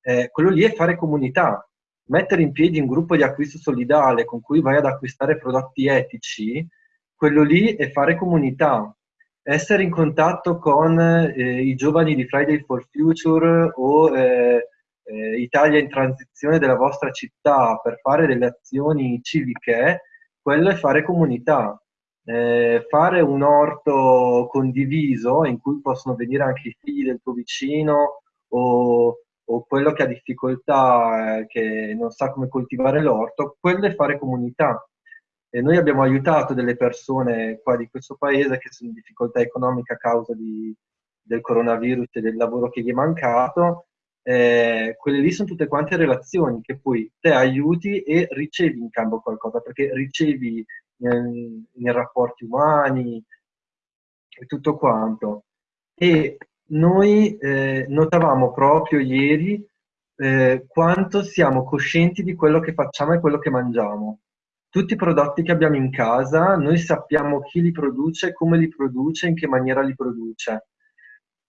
eh, quello lì è fare comunità. Mettere in piedi un gruppo di acquisto solidale con cui vai ad acquistare prodotti etici, quello lì è fare comunità. Essere in contatto con eh, i giovani di Friday for Future o eh, eh, Italia in transizione della vostra città per fare delle azioni civiche, quello è fare comunità, eh, fare un orto condiviso in cui possono venire anche i figli del tuo vicino o, o quello che ha difficoltà, eh, che non sa come coltivare l'orto, quello è fare comunità. E noi abbiamo aiutato delle persone qua di questo paese che sono in difficoltà economica a causa di, del coronavirus e del lavoro che gli è mancato eh, quelle lì sono tutte quante relazioni che poi te aiuti e ricevi in cambio qualcosa, perché ricevi nei, rapporti umani e tutto quanto. E noi eh, notavamo proprio ieri eh, quanto siamo coscienti di quello che facciamo e quello che mangiamo. Tutti i prodotti che abbiamo in casa, noi sappiamo chi li produce, come li produce, in che maniera li produce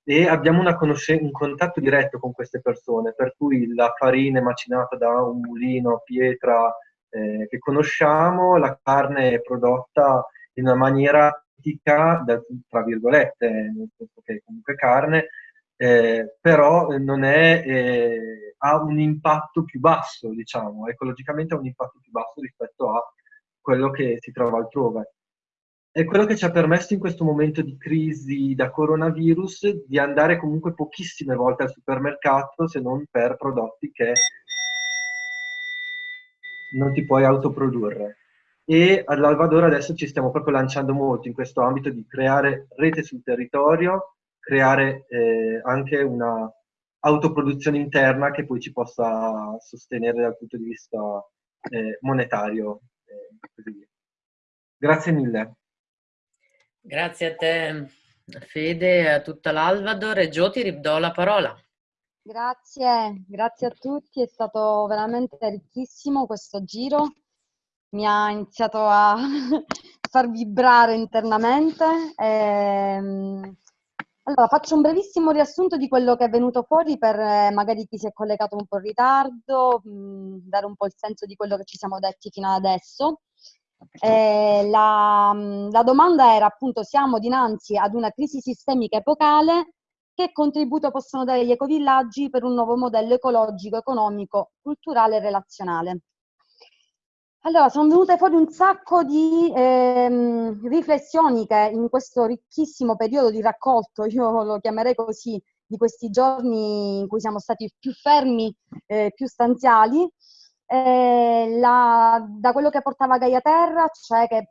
e abbiamo un contatto diretto con queste persone, per cui la farina è macinata da un mulino pietra eh, che conosciamo, la carne è prodotta in una maniera etica, tra virgolette, nel senso che è comunque carne, eh, però non è, eh, ha un impatto più basso, diciamo, ecologicamente ha un impatto più basso rispetto a quello che si trova altrove è quello che ci ha permesso in questo momento di crisi da coronavirus di andare comunque pochissime volte al supermercato se non per prodotti che non ti puoi autoprodurre. E all'Alvador adesso ci stiamo proprio lanciando molto in questo ambito di creare rete sul territorio, creare eh, anche una autoproduzione interna che poi ci possa sostenere dal punto di vista eh, monetario. Eh, Grazie mille. Grazie a te Fede e a tutta l'Alvador e Gio ti ridò la parola. Grazie, grazie a tutti, è stato veramente ricchissimo questo giro, mi ha iniziato a far vibrare internamente. E, ehm, allora, faccio un brevissimo riassunto di quello che è venuto fuori per eh, magari chi si è collegato un po' in ritardo, mh, dare un po' il senso di quello che ci siamo detti fino ad adesso. Eh, la, la domanda era appunto siamo dinanzi ad una crisi sistemica epocale che contributo possono dare gli ecovillaggi per un nuovo modello ecologico, economico, culturale e relazionale. Allora, sono venute fuori un sacco di ehm, riflessioni che in questo ricchissimo periodo di raccolto, io lo chiamerei così, di questi giorni in cui siamo stati più fermi, eh, più stanziali, eh, la, da quello che portava Gaia Terra, cioè che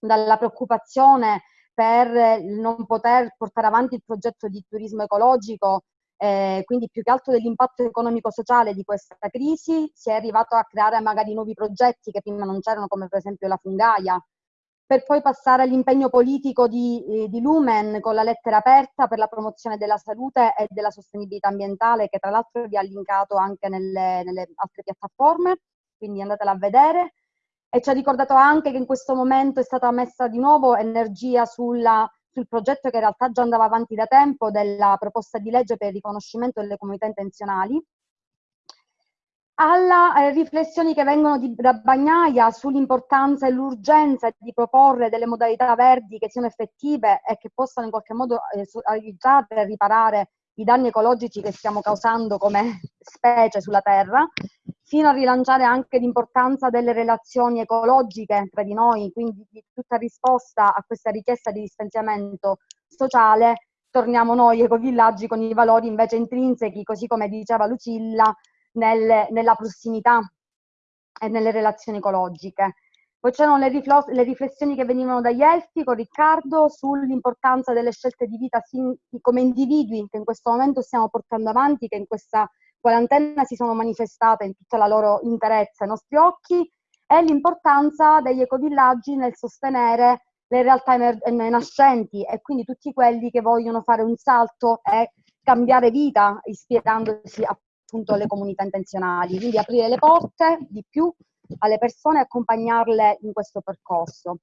dalla preoccupazione per non poter portare avanti il progetto di turismo ecologico eh, quindi più che altro dell'impatto economico-sociale di questa crisi si è arrivato a creare magari nuovi progetti che prima non c'erano, come per esempio la fungaia, per poi passare all'impegno politico di, eh, di, Lumen con la lettera aperta per la promozione della salute e della sostenibilità ambientale, che tra l'altro vi ha linkato anche nelle, nelle altre piattaforme, quindi andatela a vedere. E ci ha ricordato anche che in questo momento è stata messa di nuovo energia sulla sul progetto che in realtà già andava avanti da tempo della proposta di legge per il riconoscimento delle comunità intenzionali, alla eh, riflessioni che vengono di, da Bagnaia sull'importanza e l'urgenza di proporre delle modalità verdi che siano effettive e che possano in qualche modo eh, aiutare a riparare i danni ecologici che stiamo causando come specie sulla Terra, fino a rilanciare anche l'importanza delle relazioni ecologiche tra di noi, quindi di tutta risposta a questa richiesta di distanziamento sociale, torniamo noi ecovillaggi con i valori invece intrinsechi, così come diceva Lucilla, nel, nella prossimità e nelle relazioni ecologiche. Poi c'erano le, le, riflessioni che venivano dagli Elfi con Riccardo sull'importanza delle scelte di vita come individui che in questo momento stiamo portando avanti, che in questa quarantena si sono manifestate in tutta la loro interezza ai nostri occhi, e l'importanza degli ecovillaggi nel sostenere le realtà nascenti e quindi tutti quelli che vogliono fare un salto e cambiare vita ispirandosi appunto alle comunità intenzionali, quindi aprire le porte di più alle persone e accompagnarle in questo percorso.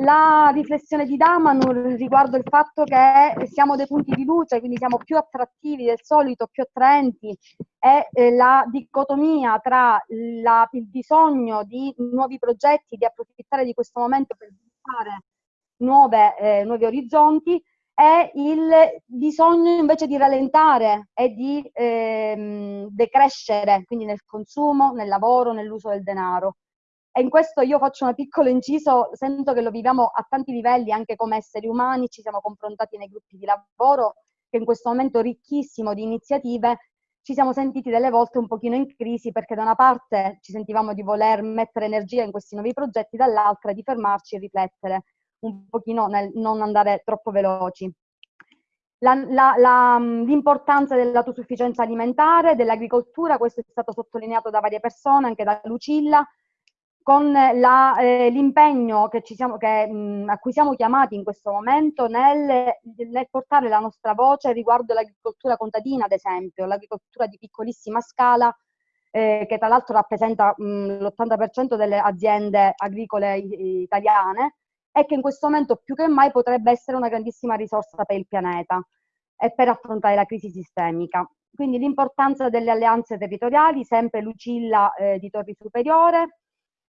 La riflessione di Damanur riguardo il fatto che siamo dei punti di luce, quindi siamo più attrattivi del solito, più attraenti, e eh, la dicotomia tra la, il bisogno di nuovi progetti, di approfittare di questo momento per sviluppare nuove, eh, nuovi orizzonti, è il bisogno invece di rallentare e di ehm, decrescere, quindi nel consumo, nel lavoro, nell'uso del denaro. E in questo io faccio un piccolo inciso, sento che lo viviamo a tanti livelli, anche come esseri umani, ci siamo confrontati nei gruppi di lavoro, che in questo momento ricchissimo di iniziative ci siamo sentiti delle volte un pochino in crisi perché da una parte ci sentivamo di voler mettere energia in questi nuovi progetti, dall'altra di fermarci e riflettere un pochino nel non andare troppo veloci. L'importanza dell'autosufficienza alimentare, dell'agricoltura, questo è stato sottolineato da varie persone, anche da Lucilla, con eh, l'impegno a cui siamo chiamati in questo momento nel, nel portare la nostra voce riguardo l'agricoltura contadina, ad esempio, l'agricoltura di piccolissima scala, eh, che tra l'altro rappresenta l'80% delle aziende agricole italiane, e che in questo momento più che mai potrebbe essere una grandissima risorsa per il pianeta e per affrontare la crisi sistemica. Quindi l'importanza delle alleanze territoriali, sempre Lucilla eh, di Torri Superiore,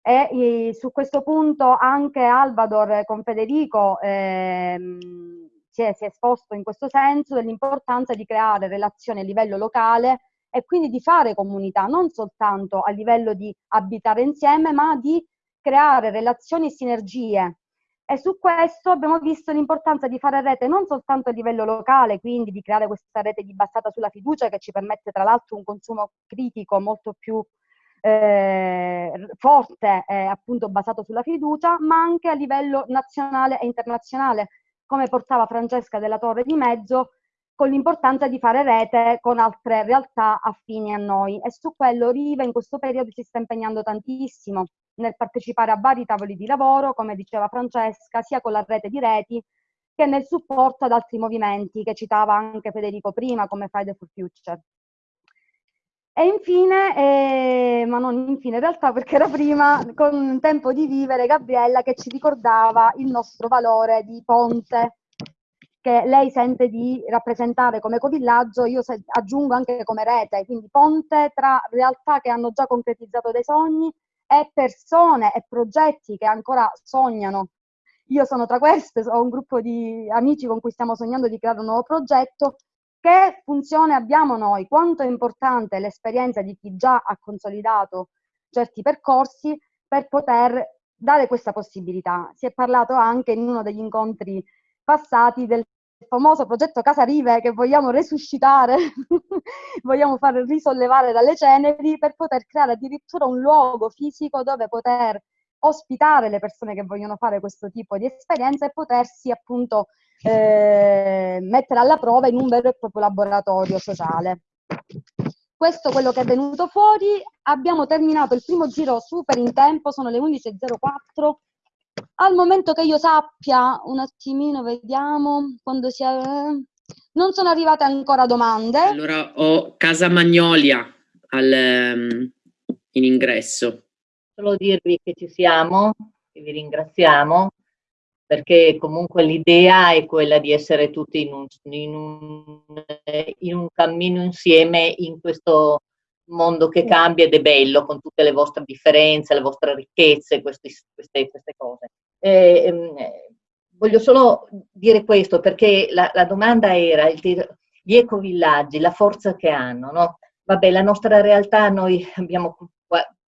e eh, su questo punto anche Alvador con Federico ehm, si, è, si, è, esposto in questo senso dell'importanza di creare relazioni a livello locale e quindi di fare comunità, non soltanto a livello di abitare insieme, ma di creare relazioni e sinergie. E su questo abbiamo visto l'importanza di fare rete non soltanto a livello locale, quindi di creare questa rete di basata sulla fiducia che ci permette tra l'altro un consumo critico molto più eh, forte e appunto basato sulla fiducia, ma anche a livello nazionale e internazionale, come portava Francesca della Torre di Mezzo, con l'importanza di fare rete con altre realtà affini a noi. E su quello Riva in questo periodo si sta impegnando tantissimo nel partecipare a vari tavoli di lavoro, come diceva Francesca, sia con la rete di reti che nel supporto ad altri movimenti che citava anche Federico prima, come Friday for Future. E infine, eh, ma non infine in realtà perché era prima, con Tempo di Vivere, Gabriella che ci ricordava il nostro valore di ponte che lei sente di rappresentare come ecovillaggio, io aggiungo anche come rete, quindi ponte tra realtà che hanno già concretizzato dei sogni e persone e progetti che ancora sognano. Io sono tra queste, ho un gruppo di amici con cui stiamo sognando di creare un nuovo progetto che funzione abbiamo noi, quanto è importante l'esperienza di chi già ha consolidato certi percorsi per poter dare questa possibilità. Si è parlato anche in uno degli incontri passati del famoso progetto Casa Rive che vogliamo resuscitare, vogliamo far risollevare dalle ceneri per poter creare addirittura un luogo fisico dove poter ospitare le persone che vogliono fare questo tipo di esperienza e potersi appunto eh, mettere alla prova in un vero e proprio laboratorio sociale. Questo è quello che è venuto fuori, abbiamo terminato il primo giro super in tempo, sono le 11.04, al momento che io sappia, un attimino vediamo, quando sia... non sono arrivate ancora domande. Allora ho Casa Magnolia al, um, in ingresso. Solo dirvi che ci siamo, che vi ringraziamo, perché comunque l'idea è quella di essere tutti in un, in un, in un cammino insieme in questo mondo che cambia ed è bello con tutte le vostre differenze, le vostre ricchezze, questi, queste, queste, cose. Eh, eh, voglio solo dire questo perché la, la domanda era il, gli ecovillaggi, la forza che hanno. No? Vabbè, la nostra realtà, noi abbiamo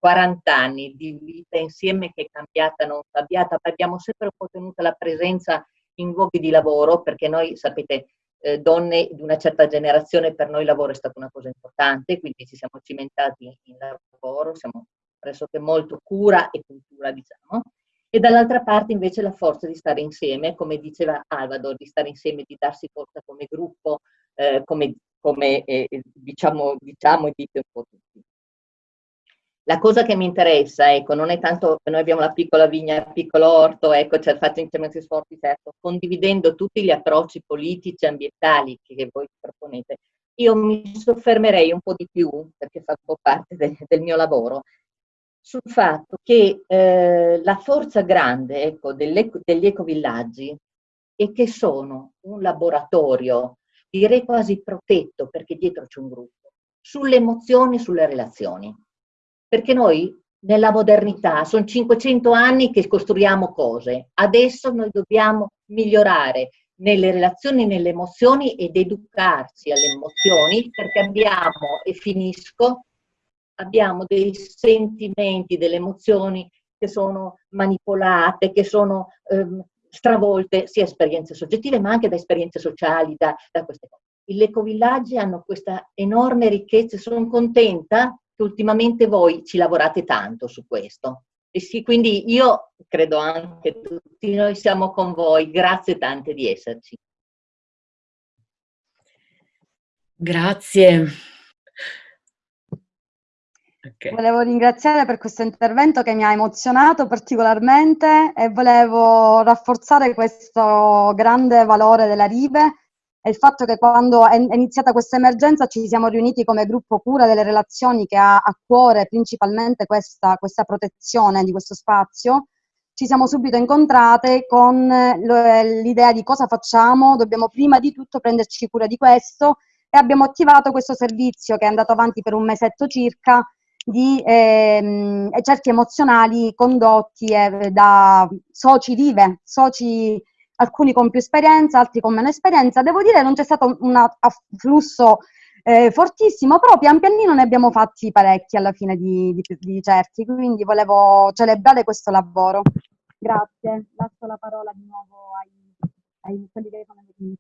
40 anni di vita insieme che è cambiata, non cambiata, abbiamo sempre ottenuto la presenza in luoghi di lavoro perché noi, sapete, eh, donne di una certa generazione, per noi il lavoro è stata una cosa importante, quindi ci siamo cimentati in lavoro, siamo pressoché molto cura e cultura, diciamo. E dall'altra parte invece la forza di stare insieme, come diceva Alvador, di stare insieme, di darsi forza come gruppo, eh, come, come eh, diciamo, diciamo e dite un po' tutti. La cosa che mi interessa, ecco, non è tanto che noi abbiamo la piccola vigna, il piccolo orto, ecco, cioè faccio interventi sforzi, certo, condividendo tutti gli approcci politici e ambientali che voi proponete. Io mi soffermerei un po' di più, perché fa un po' parte del, del mio lavoro, sul fatto che eh, la forza grande ecco, degli ecovillaggi è che sono un laboratorio, direi quasi protetto, perché dietro c'è un gruppo, sulle emozioni e sulle relazioni perché noi nella modernità sono 500 anni che costruiamo cose, adesso noi dobbiamo migliorare nelle relazioni, nelle emozioni ed educarci alle emozioni perché abbiamo, e finisco, abbiamo dei sentimenti, delle emozioni che sono manipolate, che sono ehm, stravolte sia esperienze soggettive ma anche da esperienze sociali, da, da queste cose. I ecovillaggi hanno questa enorme ricchezza, sono contenta che ultimamente voi ci lavorate tanto su questo. E sì, quindi io credo anche tutti noi siamo con voi, grazie tante di esserci. Grazie. Okay. Volevo ringraziare per questo intervento che mi ha emozionato particolarmente e volevo rafforzare questo grande valore della Rive è il fatto che quando è iniziata questa emergenza ci siamo riuniti come gruppo cura delle relazioni che ha a cuore principalmente questa, questa protezione di questo spazio, ci siamo subito incontrate con l'idea di cosa facciamo, dobbiamo prima di tutto prenderci cura di questo e abbiamo attivato questo servizio che è andato avanti per un mesetto circa di ehm, certi emozionali condotti eh, da soci vive, soci alcuni con più esperienza, altri con meno esperienza. Devo dire che non c'è stato un afflusso eh, fortissimo, però pian pianino ne abbiamo fatti parecchi alla fine di, di, di certi, quindi volevo celebrare questo lavoro. Grazie, lascio la parola di nuovo ai, ai quelli che sono venuti.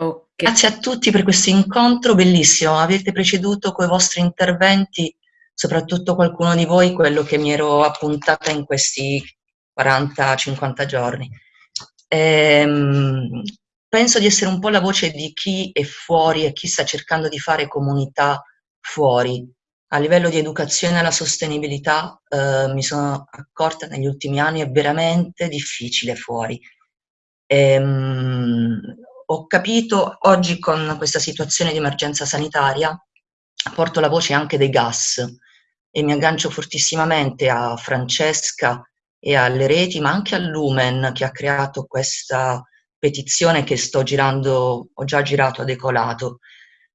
Okay. Grazie a tutti per questo incontro bellissimo, avete preceduto con i vostri interventi, soprattutto qualcuno di voi, quello che mi ero appuntata in questi 40-50 giorni. Ehm, penso di essere un po' la voce di chi è fuori e chi sta cercando di fare comunità fuori. A livello di educazione alla sostenibilità eh, mi sono accorta negli ultimi anni è veramente difficile fuori. Ehm, ho capito oggi con questa situazione di emergenza sanitaria, porto la voce anche dei gas e mi aggancio fortissimamente a Francesca e alle reti, ma anche al Lumen che ha creato questa petizione che sto girando, ho già girato ad Ecolato,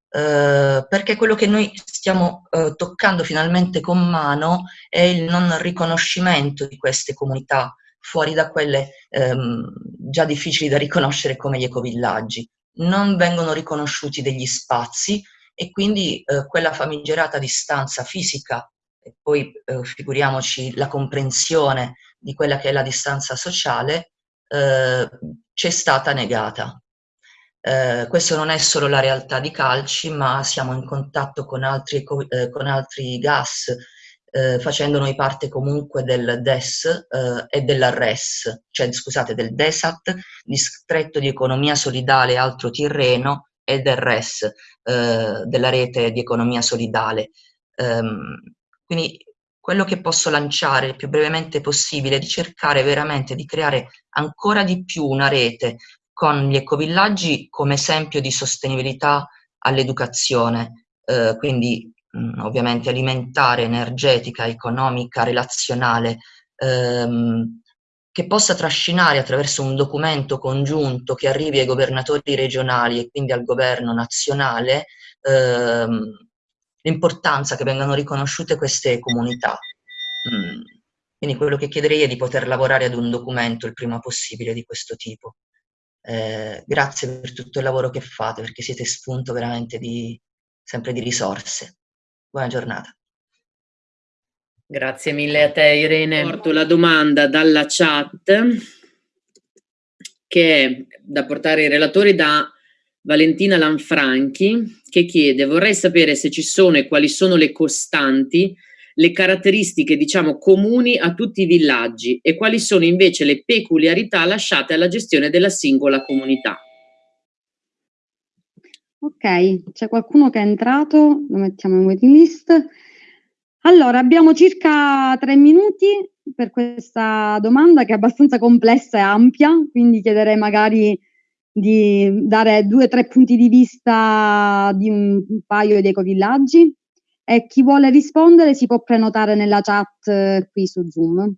eh, perché quello che noi stiamo eh, toccando finalmente con mano è il non riconoscimento di queste comunità fuori da quelle ehm, già difficili da riconoscere come gli ecovillaggi. non vengono riconosciuti degli spazi e quindi eh, quella famigerata distanza fisica e poi eh, figuriamoci la comprensione di quella che è la distanza sociale, eh, ci è stata negata. Eh, questo non è solo la realtà di Calci, ma siamo in contatto con altri, eh, con altri gas, eh, facendo noi parte comunque del DES eh, e della RES, cioè scusate, del DESAT, distretto di economia solidale Altro Tirreno, e del RES, eh, della rete di economia solidale. Um, quindi quello che posso lanciare il più brevemente possibile è di cercare veramente di creare ancora di più una rete con gli ecovillaggi come esempio di sostenibilità all'educazione, eh, quindi mh, ovviamente alimentare, energetica, economica, relazionale, ehm, che possa trascinare attraverso un documento congiunto che arrivi ai governatori regionali e quindi al governo nazionale ehm, l'importanza che vengano riconosciute queste comunità. Mm. Quindi quello che chiederei è di poter lavorare ad un documento il prima possibile di questo tipo. Eh, grazie per tutto il lavoro che fate, perché siete spunto veramente di, sempre di risorse. Buona giornata. Grazie mille a te Irene. Porto la domanda dalla chat che è da portare ai relatori da Valentina Lanfranchi che chiede vorrei sapere se ci sono e quali sono le costanti le caratteristiche diciamo comuni a tutti i villaggi e quali sono invece le peculiarità lasciate alla gestione della singola comunità. Ok, c'è qualcuno che è entrato, lo mettiamo in waiting list. Allora, abbiamo circa tre minuti per questa domanda che è abbastanza complessa e ampia, quindi chiederei magari di dare due o tre punti di vista di un, un paio di ecovillaggi e chi vuole rispondere si può prenotare nella chat eh, qui su Zoom.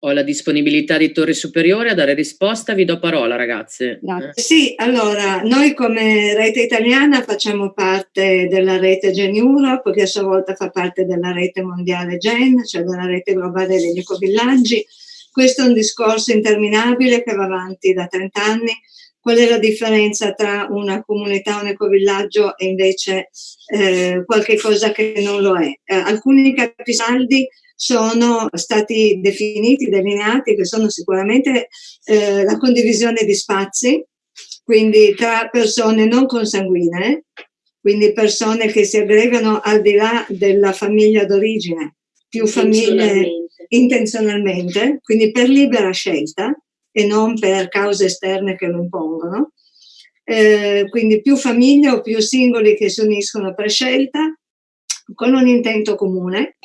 Ho la disponibilità di Torre Superiore a dare risposta, vi do parola ragazze. Grazie. Sì, allora, noi come rete italiana facciamo parte della rete Gen Europe, che a sua volta fa parte della rete mondiale Gen, cioè della rete globale degli ecovillaggi. Questo è un discorso interminabile che va avanti da 30 anni Qual è la differenza tra una comunità, un ecovillaggio e invece eh, qualche cosa che non lo è? Eh, alcuni capisaldi sono stati definiti, delineati, che sono sicuramente eh, la condivisione di spazi, quindi tra persone non consanguinee, quindi persone che si aggregano al di là della famiglia d'origine, più famiglie intenzionalmente, quindi per libera scelta, e non per cause esterne che lo impongono. Eh, quindi più famiglie o più singoli che si uniscono per scelta con un intento comune,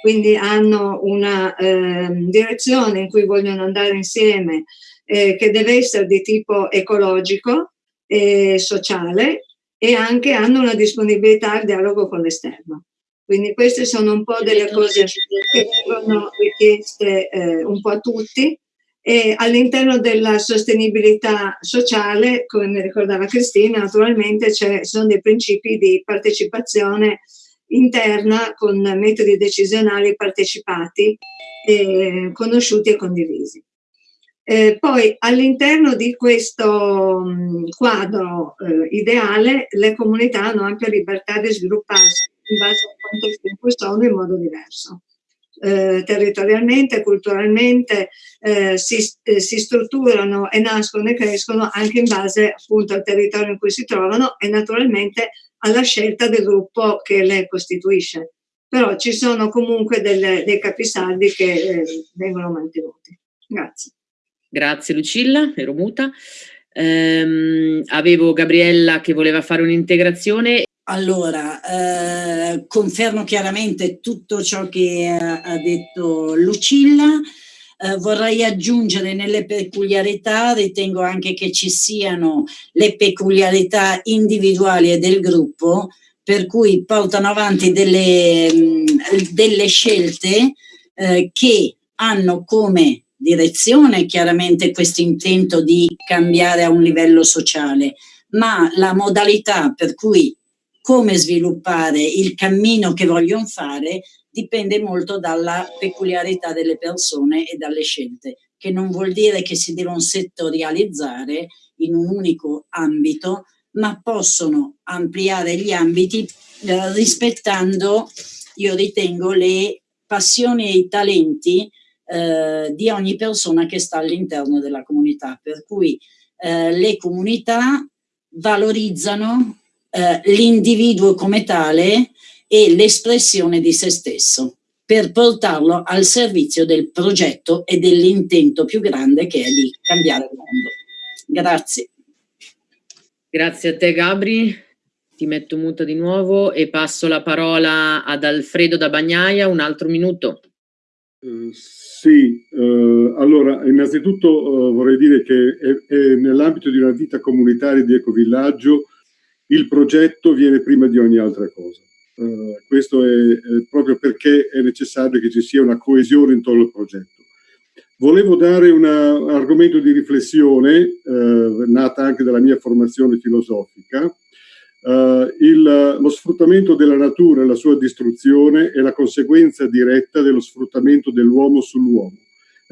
quindi hanno una eh, direzione in cui vogliono andare insieme eh, che deve essere di tipo ecologico e sociale e anche hanno una disponibilità al dialogo con l'esterno. Quindi queste sono un po' delle cose che vengono richieste eh, un po' a tutti e all'interno della sostenibilità sociale, come ricordava Cristina, naturalmente ci sono dei principi di partecipazione interna con metodi decisionali partecipati, eh, conosciuti e condivisi. Eh, poi all'interno di questo mh, quadro eh, ideale le comunità hanno ampia libertà di svilupparsi in base contesto in cui sono in modo diverso eh, territorialmente, culturalmente, eh, si, eh, si, strutturano e nascono e crescono anche in base appunto al territorio in cui si trovano e naturalmente alla scelta del gruppo che le costituisce. Però ci sono comunque delle, dei capisaldi che eh, vengono mantenuti. Grazie. Grazie Lucilla, ero muta. Ehm, avevo Gabriella che voleva fare un'integrazione. Allora, eh, confermo chiaramente tutto ciò che ha detto Lucilla. Eh, vorrei aggiungere nelle peculiarità, ritengo anche che ci siano le peculiarità individuali e del gruppo, per cui portano avanti delle, mm, delle scelte eh, che hanno come direzione chiaramente questo intento di cambiare a un livello sociale, ma la modalità per cui come sviluppare il cammino che vogliono fare dipende molto dalla peculiarità delle persone e dalle scelte, che non vuol dire che si devono settorializzare in un unico ambito, ma possono ampliare gli ambiti eh, rispettando, io ritengo, le passioni e i talenti eh, di ogni persona che sta all'interno della comunità. Per cui eh, le comunità valorizzano eh, l'individuo come tale e l'espressione di se stesso per portarlo al servizio del progetto e dell'intento più grande che è di cambiare il mondo. Grazie. Grazie a te Gabri, ti metto muta di nuovo e passo la parola ad Alfredo da Bagnaia, un altro minuto. Uh, sì, uh, allora innanzitutto uh, vorrei dire che è, è nell'ambito di una vita comunitaria di ecovillaggio il progetto viene prima di ogni altra cosa. Uh, questo è, è, proprio perché è necessario che ci sia una coesione intorno al progetto. Volevo dare un argomento di riflessione, uh, nata anche dalla mia formazione filosofica, uh, il, lo sfruttamento della natura e la sua distruzione è la conseguenza diretta dello sfruttamento dell'uomo sull'uomo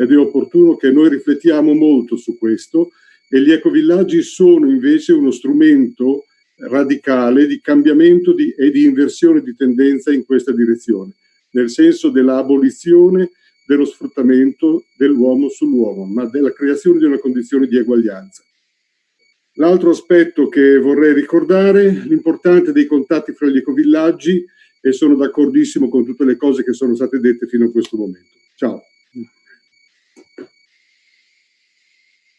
ed è opportuno che noi riflettiamo molto su questo e gli ecovillaggi sono invece uno strumento radicale di cambiamento di, e di inversione di tendenza in questa direzione, nel senso dell'abolizione dello sfruttamento dell'uomo sull'uomo, ma della creazione di una condizione di eguaglianza. L'altro aspetto che vorrei ricordare, l'importanza dei contatti fra gli ecovillaggi e sono d'accordissimo con tutte le cose che sono state dette fino a questo momento. Ciao.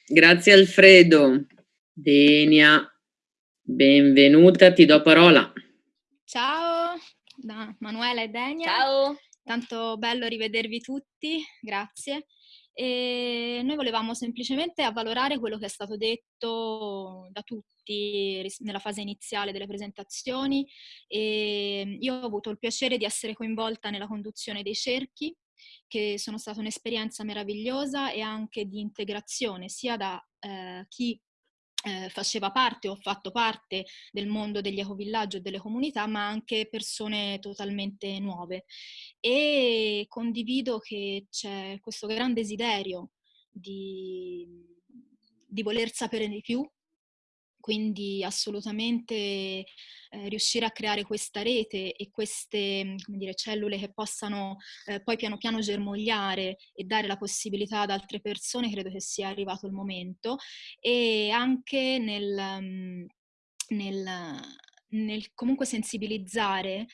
Grazie Alfredo. Denia. Benvenuta, ti do parola. Ciao, da Manuela e Denia. Ciao. Tanto bello rivedervi tutti, grazie. E noi volevamo semplicemente avvalorare quello che è stato detto da tutti nella fase iniziale delle presentazioni. E io ho avuto il piacere di essere coinvolta nella conduzione dei cerchi, che sono stata un'esperienza meravigliosa e anche di integrazione sia da eh, chi eh, faceva parte o fatto parte del mondo degli ecovillaggi e delle comunità, ma anche persone totalmente nuove. E condivido che c'è questo gran desiderio di, di voler sapere di più, quindi assolutamente eh, riuscire a creare questa rete e queste dire, cellule che possano eh, poi piano piano germogliare e dare la possibilità ad altre persone, credo che sia arrivato il momento, e anche nel, mm, nel, nel comunque sensibilizzare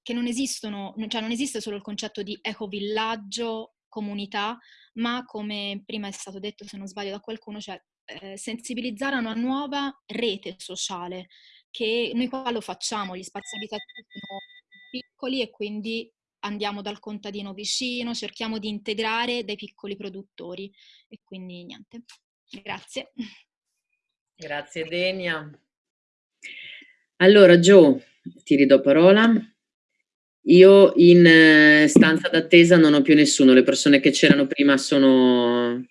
che non esistono, cioè non esiste solo il concetto di ecovillaggio, comunità, ma come prima è stato detto, se non sbaglio da qualcuno, cioè eh, sensibilizzare a una nuova rete sociale, che noi qua lo facciamo, gli spazi abitativi sono piccoli e quindi andiamo dal contadino vicino, cerchiamo di integrare dei piccoli produttori e quindi niente. Grazie. Grazie Denia. Allora Gio, ti ridò parola. Io in eh, stanza d'attesa non ho più nessuno, le persone che c'erano prima sono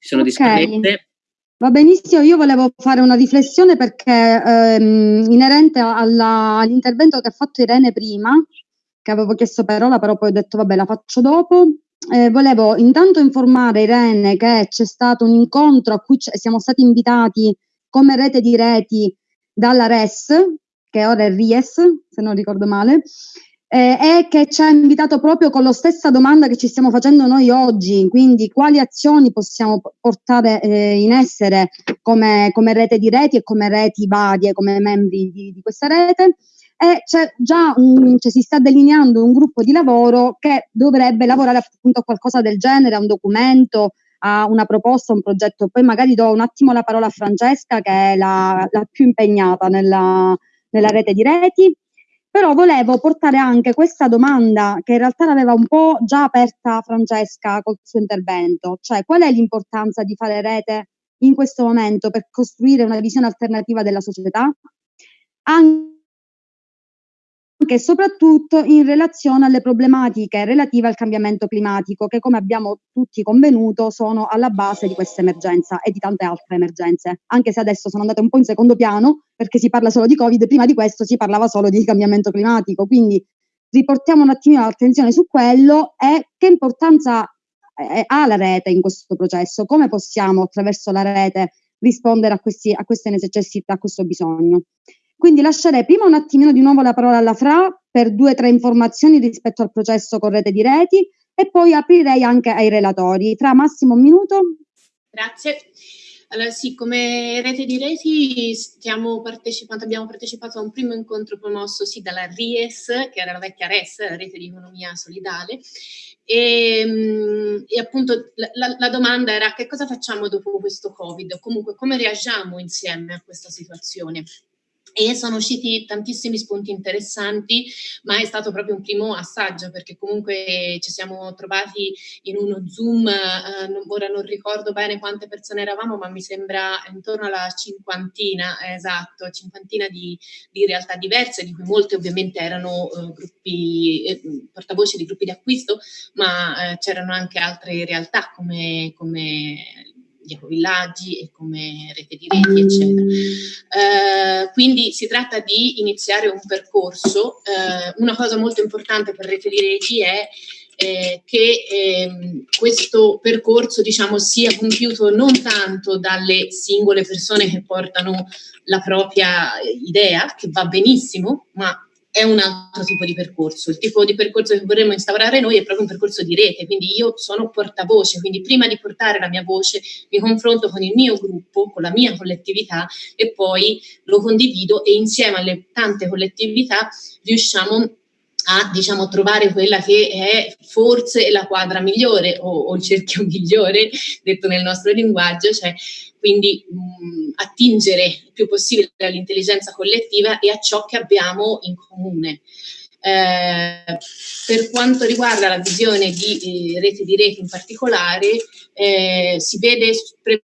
sono okay. Va benissimo, io volevo fare una riflessione perché ehm, inerente all'intervento che ha fatto Irene prima, che avevo chiesto parola, però poi ho detto vabbè la faccio dopo. Eh, volevo intanto informare Irene che c'è stato un incontro a cui siamo stati invitati come rete di reti dalla RES, che ora è RIES, se non ricordo male, eh, e che ci ha invitato proprio con la stessa domanda che ci stiamo facendo noi oggi, quindi quali azioni possiamo portare eh, in essere come, come, rete di reti e come reti varie, come membri di, di questa rete. E c'è già un, cioè si sta delineando un gruppo di lavoro che dovrebbe lavorare appunto a qualcosa del genere, a un documento, a una proposta, un progetto. Poi magari do un attimo la parola a Francesca, che è la, la più impegnata nella, nella rete di reti però volevo portare anche questa domanda che in realtà l'aveva un po' già aperta Francesca col suo intervento, cioè qual è l'importanza di fare rete in questo momento per costruire una visione alternativa della società? Anche anche e soprattutto in relazione alle problematiche relative al cambiamento climatico che come abbiamo tutti convenuto sono alla base di questa emergenza e di tante altre emergenze, anche se adesso sono andate un po' in secondo piano perché si parla solo di Covid, prima di questo si parlava solo di cambiamento climatico, quindi riportiamo un attimino l'attenzione su quello e che importanza eh, ha la rete in questo processo, come possiamo attraverso la rete rispondere a, questi, a queste necessità, a questo bisogno. Quindi lascerei prima un attimino di nuovo la parola alla Fra per due o tre informazioni rispetto al processo con rete di reti e poi aprirei anche ai relatori. Fra massimo un minuto. Grazie. Allora sì, come rete di reti abbiamo partecipato a un primo incontro promosso sì dalla RIES, che era la vecchia RES, la rete di economia solidale, e, ehm, e appunto la, la, domanda era che cosa facciamo dopo questo Covid, comunque come reagiamo insieme a questa situazione e sono usciti tantissimi spunti interessanti, ma è stato proprio un primo assaggio perché comunque ci siamo trovati in uno Zoom, eh, non, ora non ricordo bene quante persone eravamo, ma mi sembra intorno alla cinquantina, esatto, cinquantina di, di realtà diverse, di cui molte ovviamente erano eh, gruppi, eh, portavoce di gruppi di acquisto, ma eh, c'erano anche altre realtà come, come di ecovillaggi e come rete di reti, eccetera. Eh, quindi si tratta di iniziare un percorso. Eh, una cosa molto importante per rete di reti è eh, che ehm, questo percorso diciamo, sia compiuto non tanto dalle singole persone che portano la propria idea, che va benissimo, ma è un altro tipo di percorso. Il tipo di percorso che vorremmo instaurare noi è proprio un percorso di rete, quindi io sono portavoce, quindi prima di portare la mia voce mi confronto con il mio gruppo, con la mia collettività e poi lo condivido e insieme alle tante collettività riusciamo a diciamo, trovare quella che è forse la quadra migliore o, o il cerchio migliore, detto nel nostro linguaggio, cioè quindi mh, attingere il più possibile all'intelligenza collettiva e a ciò che abbiamo in comune. Eh, per quanto riguarda la visione di eh, rete di rete in particolare, eh, si vede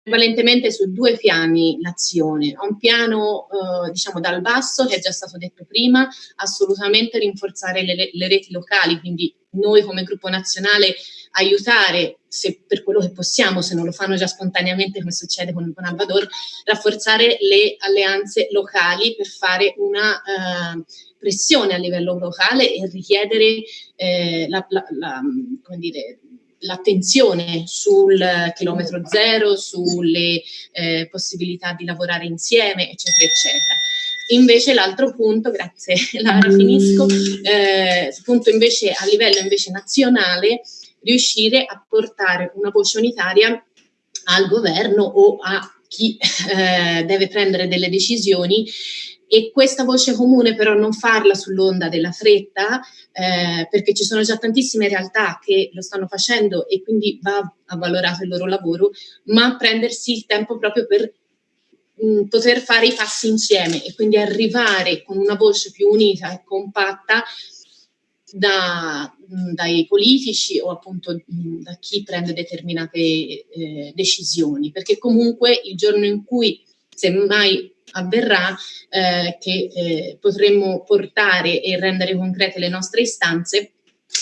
prevalentemente su due piani l'azione. Un piano eh, diciamo dal basso, che è già stato detto prima, assolutamente rinforzare le, le reti locali, quindi noi come gruppo nazionale aiutare, se per quello che possiamo, se non lo fanno già spontaneamente come succede con, con Albador, rafforzare le alleanze locali per fare una uh, pressione a livello locale e richiedere eh, la, la, la, l'attenzione sul chilometro zero, sulle eh, possibilità di lavorare insieme, eccetera, eccetera. Invece l'altro punto, grazie Lara, finisco, eh, punto invece a livello invece nazionale, riuscire a portare una voce unitaria al governo o a chi eh, deve prendere delle decisioni e questa voce comune però non farla sull'onda della fretta eh, perché ci sono già tantissime realtà che lo stanno facendo e quindi va valorato il loro lavoro, ma prendersi il tempo proprio per mh, poter fare i passi insieme e quindi arrivare con una voce più unita e compatta da, dai politici o appunto da chi prende determinate eh, decisioni, perché comunque il giorno in cui semmai avverrà eh, che eh, potremmo portare e rendere concrete le nostre istanze,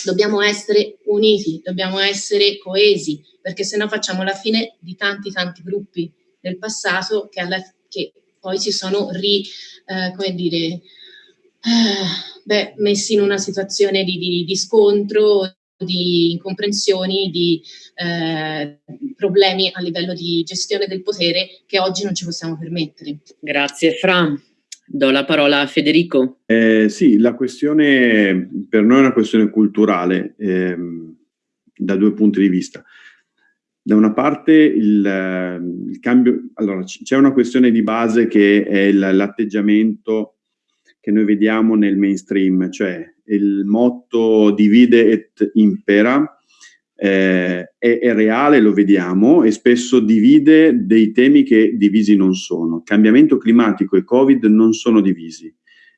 dobbiamo essere uniti, dobbiamo essere coesi, perché se no facciamo la fine di tanti tanti gruppi del passato che, alla, che poi si sono ri, eh, come dire, eh, beh, messi in una situazione di, di, di scontro, di incomprensioni, di eh, problemi a livello di gestione del potere che oggi non ci possiamo permettere. Grazie Fra. Do la parola a Federico. Eh, sì, la questione per noi è una questione culturale ehm, da due punti di vista. Da una parte il, il cambio, allora c'è una questione di base che è l'atteggiamento che noi vediamo nel mainstream, cioè il motto divide et impera eh, è, è, reale, lo vediamo, e spesso divide dei temi che divisi non sono. Cambiamento climatico e Covid non sono divisi.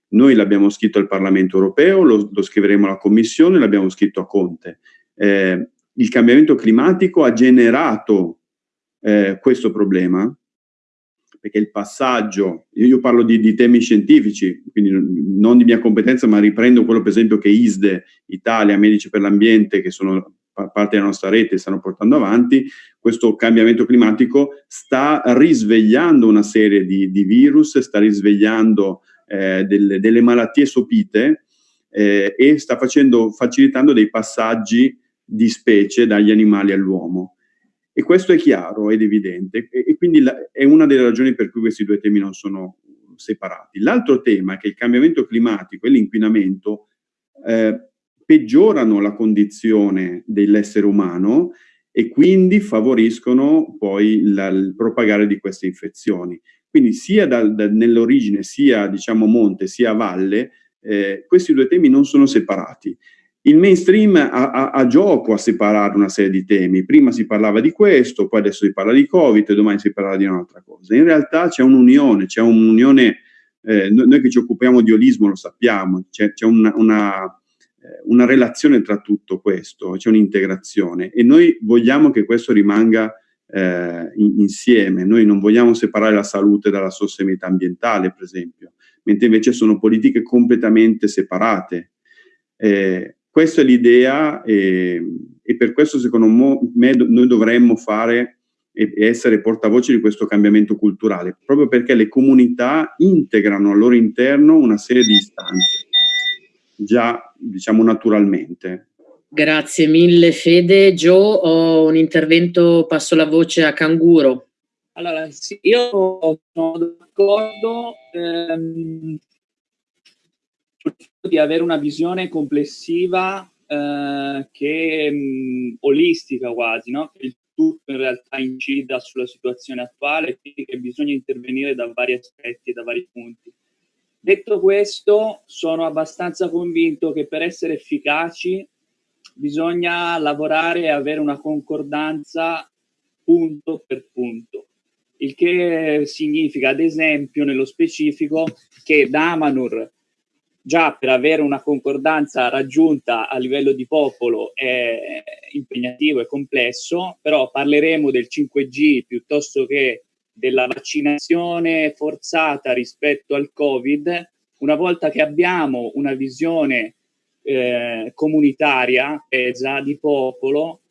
Noi l'abbiamo scritto al Parlamento europeo, lo, lo scriveremo alla Commissione, l'abbiamo scritto a Conte. Eh, il cambiamento climatico ha generato eh, questo problema, perché il passaggio, io parlo di, di, temi scientifici, quindi non di mia competenza, ma riprendo quello per esempio che ISDE, Italia, Medici per l'Ambiente, che sono parte della nostra rete, stanno portando avanti, questo cambiamento climatico sta risvegliando una serie di, di virus, sta risvegliando eh, delle, delle, malattie sopite eh, e sta facendo, facilitando dei passaggi di specie dagli animali all'uomo E questo è chiaro ed evidente e, e quindi la, è una delle ragioni per cui questi due temi non sono separati. L'altro tema è che il cambiamento climatico e l'inquinamento eh, peggiorano la condizione dell'essere umano e quindi favoriscono poi la, il propagare di queste infezioni. Quindi sia nell'origine, sia diciamo monte, sia valle, eh, questi due temi non sono separati. Il mainstream ha, ha, ha, gioco a separare una serie di temi. Prima si parlava di questo, poi adesso si parla di Covid e domani si parla di un'altra cosa. In realtà c'è un'unione, c'è un'unione, eh, noi che ci occupiamo di olismo lo sappiamo, c'è, una, una, eh, una, relazione tra tutto questo, c'è un'integrazione e noi vogliamo che questo rimanga eh, in, insieme. Noi non vogliamo separare la salute dalla sostenibilità ambientale, per esempio, mentre invece sono politiche completamente separate. Eh, questa è l'idea e, e, per questo secondo me noi dovremmo fare e essere portavoce di questo cambiamento culturale, proprio perché le comunità integrano al loro interno una serie di istanze, già diciamo naturalmente. Grazie mille Fede. Joe, ho un intervento, passo la voce a Canguro. Allora, sì, io sono d'accordo ehm, di avere una visione complessiva eh, che mh, mm, olistica quasi, no? che il tutto in realtà incida sulla situazione attuale e quindi che bisogna intervenire da vari aspetti e da vari punti. Detto questo, sono abbastanza convinto che per essere efficaci bisogna lavorare e avere una concordanza punto per punto, il che significa ad esempio nello specifico che Damanur già per avere una concordanza raggiunta a livello di popolo è impegnativo e complesso, però parleremo del 5G piuttosto che della vaccinazione forzata rispetto al Covid, una volta che abbiamo una visione eh, comunitaria, pesa, di popolo,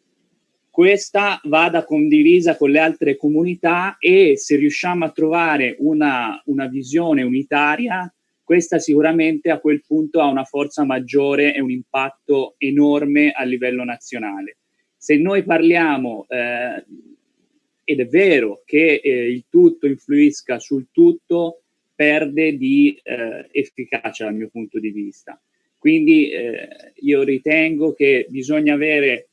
questa vada condivisa con le altre comunità e se riusciamo a trovare una, una visione unitaria, questa sicuramente a quel punto ha una forza maggiore e un impatto enorme a livello nazionale. Se noi parliamo, eh, ed è vero che eh, il tutto influisca sul tutto, perde di eh, efficacia dal mio punto di vista. Quindi eh, io ritengo che bisogna avere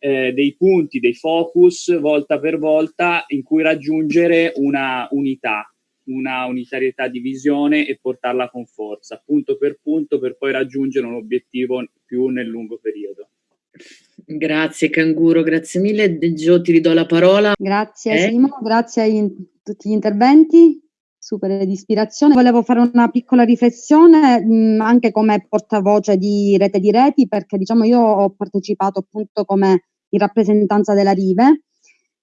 eh, dei punti, dei focus volta per volta in cui raggiungere una unità una unitarietà di visione e portarla con forza, punto per punto, per poi raggiungere un obiettivo più nel lungo periodo. Grazie Canguro, grazie mille. Gio, ti ridò la parola. Grazie eh? Simo, grazie a tutti gli interventi, super di ispirazione. Volevo fare una piccola riflessione mh, anche come portavoce di Rete di Reti, perché diciamo io ho partecipato appunto come in rappresentanza della Rive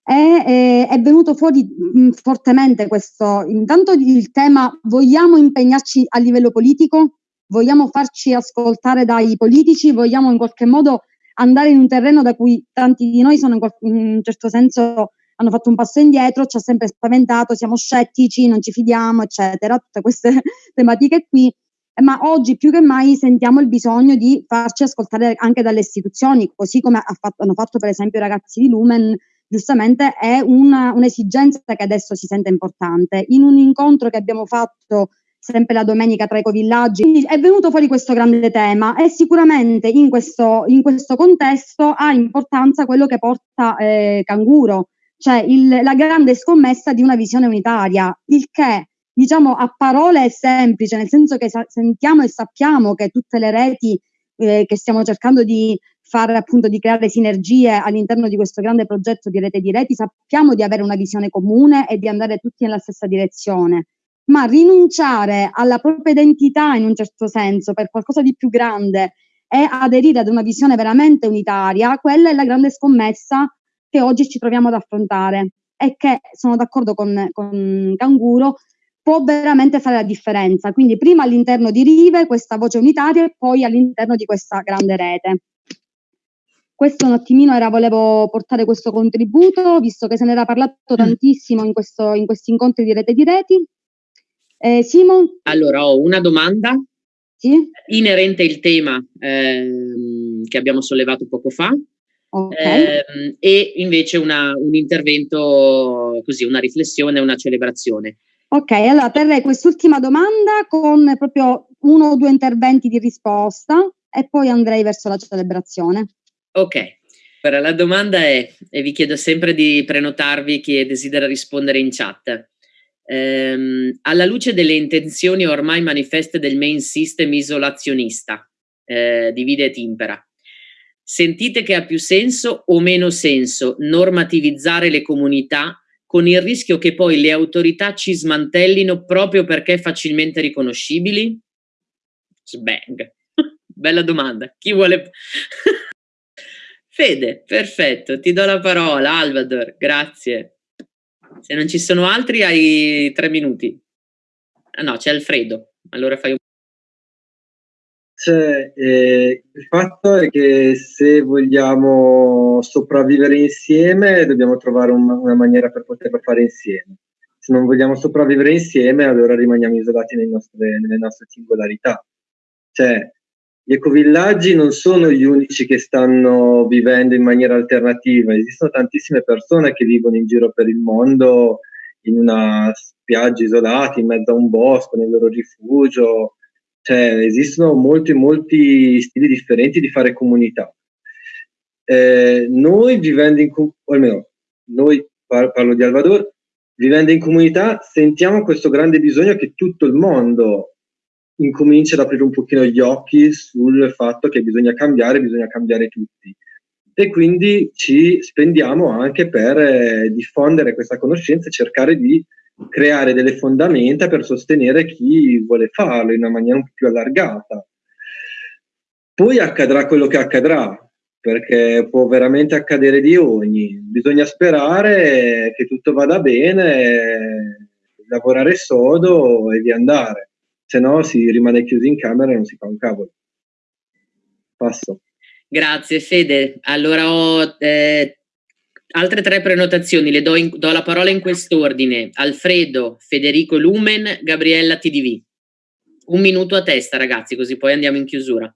eh, è venuto fuori mh, mm, fortemente questo, intanto il tema vogliamo impegnarci a livello politico, vogliamo farci ascoltare dai politici, vogliamo in qualche modo andare in un terreno da cui tanti di noi sono in, in un certo senso hanno fatto un passo indietro, ci ha sempre spaventato, siamo scettici, non ci fidiamo, eccetera, tutte queste tematiche qui. Ma oggi più che mai sentiamo il bisogno di farci ascoltare anche dalle istituzioni, così come ha fatto, hanno fatto per esempio i ragazzi di Lumen giustamente è un'esigenza che adesso si sente importante. In un incontro che abbiamo fatto sempre la domenica tra i covillaggi, è venuto fuori questo grande tema e sicuramente in questo, in questo contesto ha importanza quello che porta eh, Canguro, cioè il, la grande scommessa di una visione unitaria, il che diciamo a parole è semplice, nel senso che sentiamo e sappiamo che tutte le reti eh, che stiamo cercando di fare appunto di creare sinergie all'interno di questo grande progetto di rete di reti, sappiamo di avere una visione comune e di andare tutti nella stessa direzione, ma rinunciare alla propria identità in un certo senso per qualcosa di più grande e aderire ad una visione veramente unitaria, quella è la grande scommessa che oggi ci troviamo ad affrontare e che sono d'accordo con, con Canguro può veramente fare la differenza. Quindi prima all'interno di Rive questa voce unitaria e poi all'interno di questa grande rete. Questo un attimino era, volevo portare questo contributo, visto che se ne era parlato mm. tantissimo in, questo, in questi incontri di rete di reti. Eh, Simo? Allora, ho una domanda. Sì? Inerente il tema ehm, che abbiamo sollevato poco fa. Okay. Ehm, e invece una, un intervento così, una riflessione, una celebrazione. Ok, allora terrei quest'ultima domanda con proprio uno o due interventi di risposta e poi andrei verso la celebrazione. Ok, allora la domanda è, e vi chiedo sempre di prenotarvi chi desidera rispondere in chat. Ehm, alla luce delle intenzioni ormai manifeste del main system isolazionista, eh, divide et impera, sentite che ha più senso o meno senso normativizzare le comunità con il rischio che poi le autorità ci smantellino proprio perché facilmente riconoscibili? Sbang. Bella domanda. Chi vuole... Fede, perfetto, ti do la parola, Alvador, grazie. Se non ci sono altri hai tre minuti. Ah no, c'è Alfredo, allora fai un cioè, eh, il fatto è che se vogliamo sopravvivere insieme dobbiamo trovare un, una maniera per poterlo fare insieme. Se non vogliamo sopravvivere insieme allora rimaniamo isolati nostre, nelle nostre singolarità. Cioè, gli ecovillaggi non sono gli unici che stanno vivendo in maniera alternativa, esistono tantissime persone che vivono in giro per il mondo in una spiaggia isolata, in mezzo a un bosco, nel loro rifugio, cioè, esistono molti, molti stili differenti di fare comunità. Eh, noi vivendo in o almeno noi parlo di Alvador, vivendo in comunità sentiamo questo grande bisogno che tutto il mondo incomincia ad aprire un pochino gli occhi sul fatto che bisogna cambiare, bisogna cambiare tutti. E quindi ci spendiamo anche per eh, diffondere questa conoscenza e cercare di creare delle fondamenta per sostenere chi vuole farlo in una maniera un po' più allargata. Poi accadrà quello che accadrà, perché può veramente accadere di ogni. Bisogna sperare che tutto vada bene, lavorare sodo e di andare, se no si rimane chiusi in camera e non si fa un cavolo. Passo. Grazie Fede. Allora ho eh, altre tre prenotazioni, le do, in, do la parola in quest'ordine. Alfredo, Federico Lumen, Gabriella TDV. Un minuto a testa ragazzi, così poi andiamo in chiusura.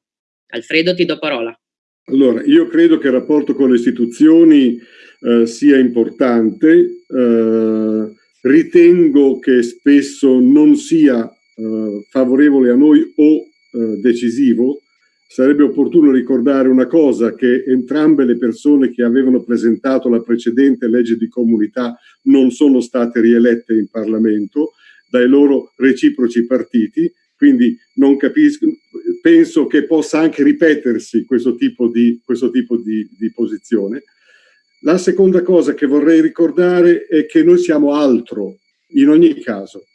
Alfredo, ti do parola. Allora, io credo che il rapporto con le istituzioni eh, sia importante, eh, ritengo che spesso non sia eh, favorevole a noi o eh, decisivo, sarebbe opportuno ricordare una cosa, che entrambe le persone che avevano presentato la precedente legge di comunità non sono state rielette in Parlamento dai loro reciproci partiti, quindi non capisco, penso che possa anche ripetersi questo tipo di, questo tipo di, di posizione. La seconda cosa che vorrei ricordare è che noi siamo altro, in ogni caso.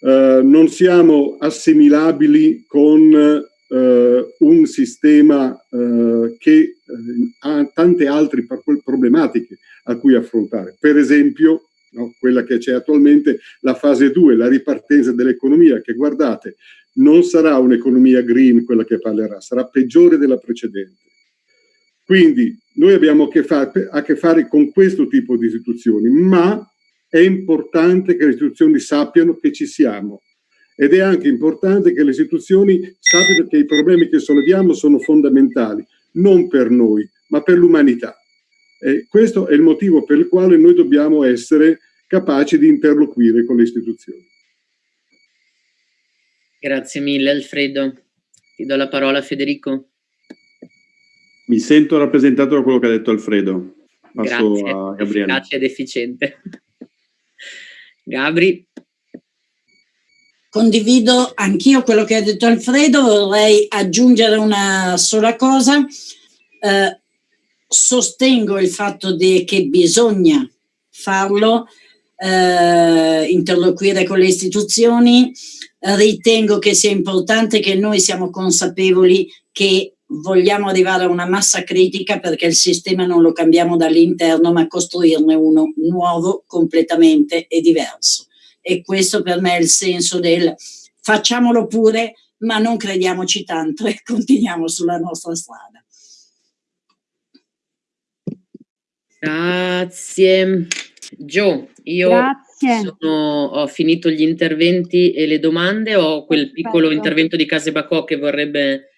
Uh, non siamo assimilabili con Uh, un sistema uh, che uh, ha tante altre problematiche a cui affrontare. Per esempio, no, quella che c'è attualmente, la fase 2, la ripartenza dell'economia, che guardate, non sarà un'economia green quella che parlerà, sarà peggiore della precedente. Quindi noi abbiamo a che, fare, a che fare con questo tipo di istituzioni, ma è importante che le istituzioni sappiano che ci siamo, ed è anche importante che le istituzioni sappiano che i problemi che solleviamo sono fondamentali, non per noi, ma per l'umanità. E questo è il motivo per il quale noi dobbiamo essere capaci di interloquire con le istituzioni. Grazie mille Alfredo. Ti do la parola a Federico. Mi sento rappresentato da quello che ha detto Alfredo. Passo Grazie, a Gabriele. efficace ed efficiente. Gabri. Condivido anch'io quello che ha detto Alfredo, vorrei aggiungere una sola cosa. Eh, sostengo il fatto di, che bisogna farlo, eh, interloquire con le istituzioni, ritengo che sia importante che noi siamo consapevoli che vogliamo arrivare a una massa critica perché il sistema non lo cambiamo dall'interno ma costruirne uno nuovo completamente e diverso e questo per me è il senso del facciamolo pure, ma non crediamoci tanto e continuiamo sulla nostra strada. Grazie. Gio, io Grazie. sono, ho finito gli interventi e le domande, ho quel Perfetto. piccolo intervento di Case Bacò che vorrebbe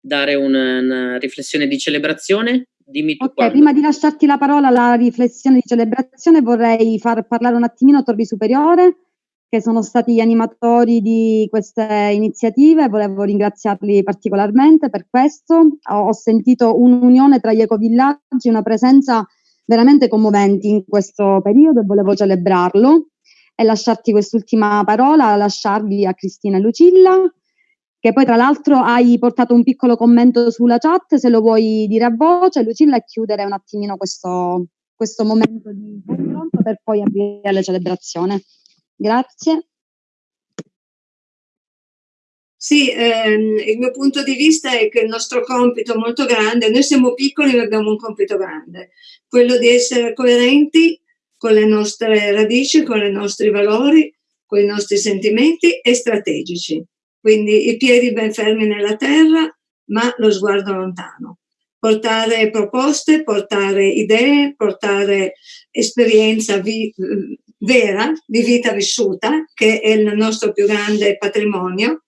dare una, una riflessione di celebrazione. Dimmi tu Ok, quando. prima di lasciarti la parola alla riflessione di celebrazione vorrei far parlare un attimino Torri Superiore, che sono stati gli animatori di queste iniziative, volevo ringraziarli particolarmente per questo. Ho, sentito un'unione tra gli ecovillaggi, una presenza veramente commoventi in questo periodo e volevo celebrarlo e lasciarti quest'ultima parola, lasciarvi a Cristina e Lucilla, che poi tra l'altro hai portato un piccolo commento sulla chat, se lo vuoi dire a voce, Lucilla, e chiudere un attimino questo, questo momento di confronto per poi aprire la celebrazione. Grazie. Sì, ehm, il mio punto di vista è che il nostro compito è molto grande, noi siamo piccoli ma abbiamo un compito grande, quello di essere coerenti con le nostre radici, con i nostri valori, con i nostri sentimenti e strategici. Quindi i piedi ben fermi nella terra, ma lo sguardo lontano. Portare proposte, portare idee, portare esperienza vi- vera di vita vissuta, che è il nostro più grande patrimonio,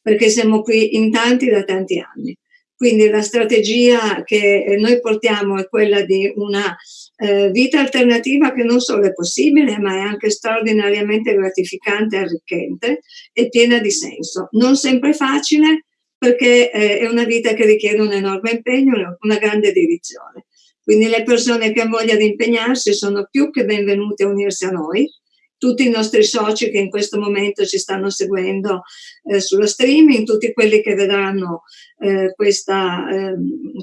perché siamo qui in tanti da tanti anni. Quindi la strategia che noi portiamo è quella di una eh, vita alternativa che non solo è possibile, ma è anche straordinariamente gratificante, arricchente e piena di senso. Non sempre facile, perché eh, è una vita che richiede un enorme impegno, una grande dedizione. Quindi le persone che hanno voglia di impegnarsi sono più che benvenute a unirsi a noi, tutti i nostri soci che in questo momento ci stanno seguendo eh, sullo streaming, tutti quelli che vedranno eh, questa, eh,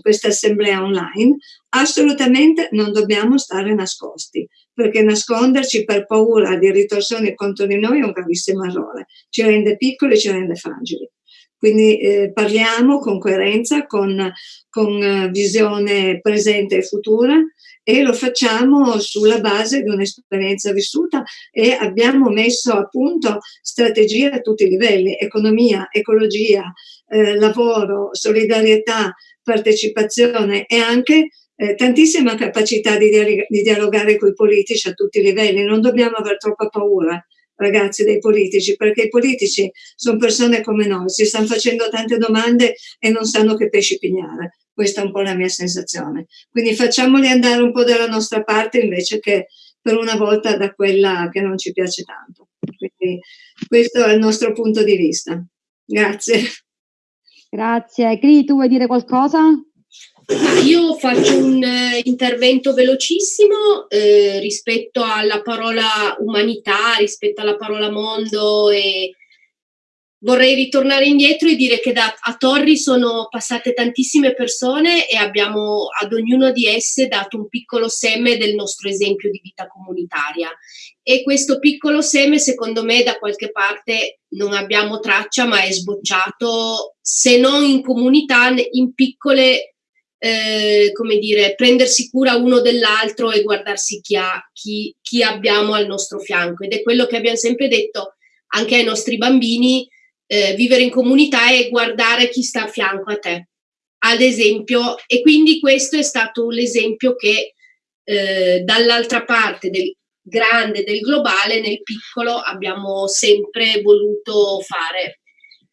questa assemblea online, assolutamente non dobbiamo stare nascosti, perché nasconderci per paura di ritorsioni contro di noi è un gravissimo errore, ci rende piccoli, ci rende fragili. Quindi eh, parliamo con coerenza, con, con eh, visione presente e futura e lo facciamo sulla base di un'esperienza vissuta e abbiamo messo a punto strategie a tutti i livelli, economia, ecologia, eh, lavoro, solidarietà, partecipazione e anche eh, tantissima capacità di, di dialogare con i politici a tutti i livelli. Non dobbiamo avere troppa paura ragazzi dei politici, perché i politici sono persone come noi, si stanno facendo tante domande e non sanno che pesci pigliare. Questa è un po' la mia sensazione. Quindi facciamoli andare un po' dalla nostra parte invece che per una volta da quella che non ci piace tanto. Quindi questo è il nostro punto di vista. Grazie. Grazie. Cri, tu vuoi dire qualcosa? Io faccio un eh, intervento velocissimo eh, rispetto alla parola umanità, rispetto alla parola mondo e vorrei ritornare indietro e dire che da, a Torri sono passate tantissime persone e abbiamo ad ognuno di esse dato un piccolo seme del nostro esempio di vita comunitaria. E questo piccolo seme, secondo me, da qualche parte non abbiamo traccia, ma è sbocciato, se non in comunità, in piccole eh, come dire, prendersi cura uno dell'altro e guardarsi chi, ha, chi, chi, abbiamo al nostro fianco. Ed è quello che abbiamo sempre detto anche ai nostri bambini, eh, vivere in comunità e guardare chi sta a fianco a te, ad esempio. E quindi questo è stato l'esempio che eh, dall'altra parte del grande, del globale, nel piccolo abbiamo sempre voluto fare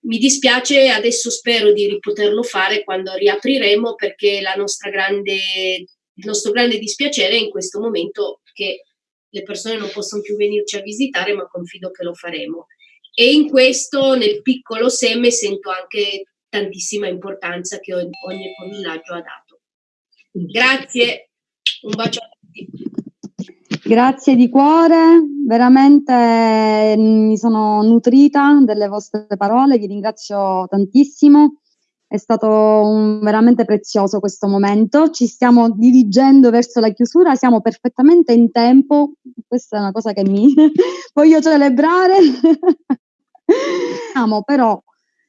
mi dispiace, adesso spero di poterlo fare quando riapriremo perché grande, il nostro grande dispiacere è in questo momento che le persone non possono più venirci a visitare, ma confido che lo faremo. E in questo, nel piccolo seme, sento anche tantissima importanza che ogni, villaggio ha dato. Grazie, un bacio a tutti. Grazie di cuore, veramente mm, mi sono nutrita delle vostre parole, vi ringrazio tantissimo. È stato un, veramente prezioso questo momento. Ci stiamo dirigendo verso la chiusura, siamo perfettamente in tempo. Questa è una cosa che mi voglio celebrare. Siamo però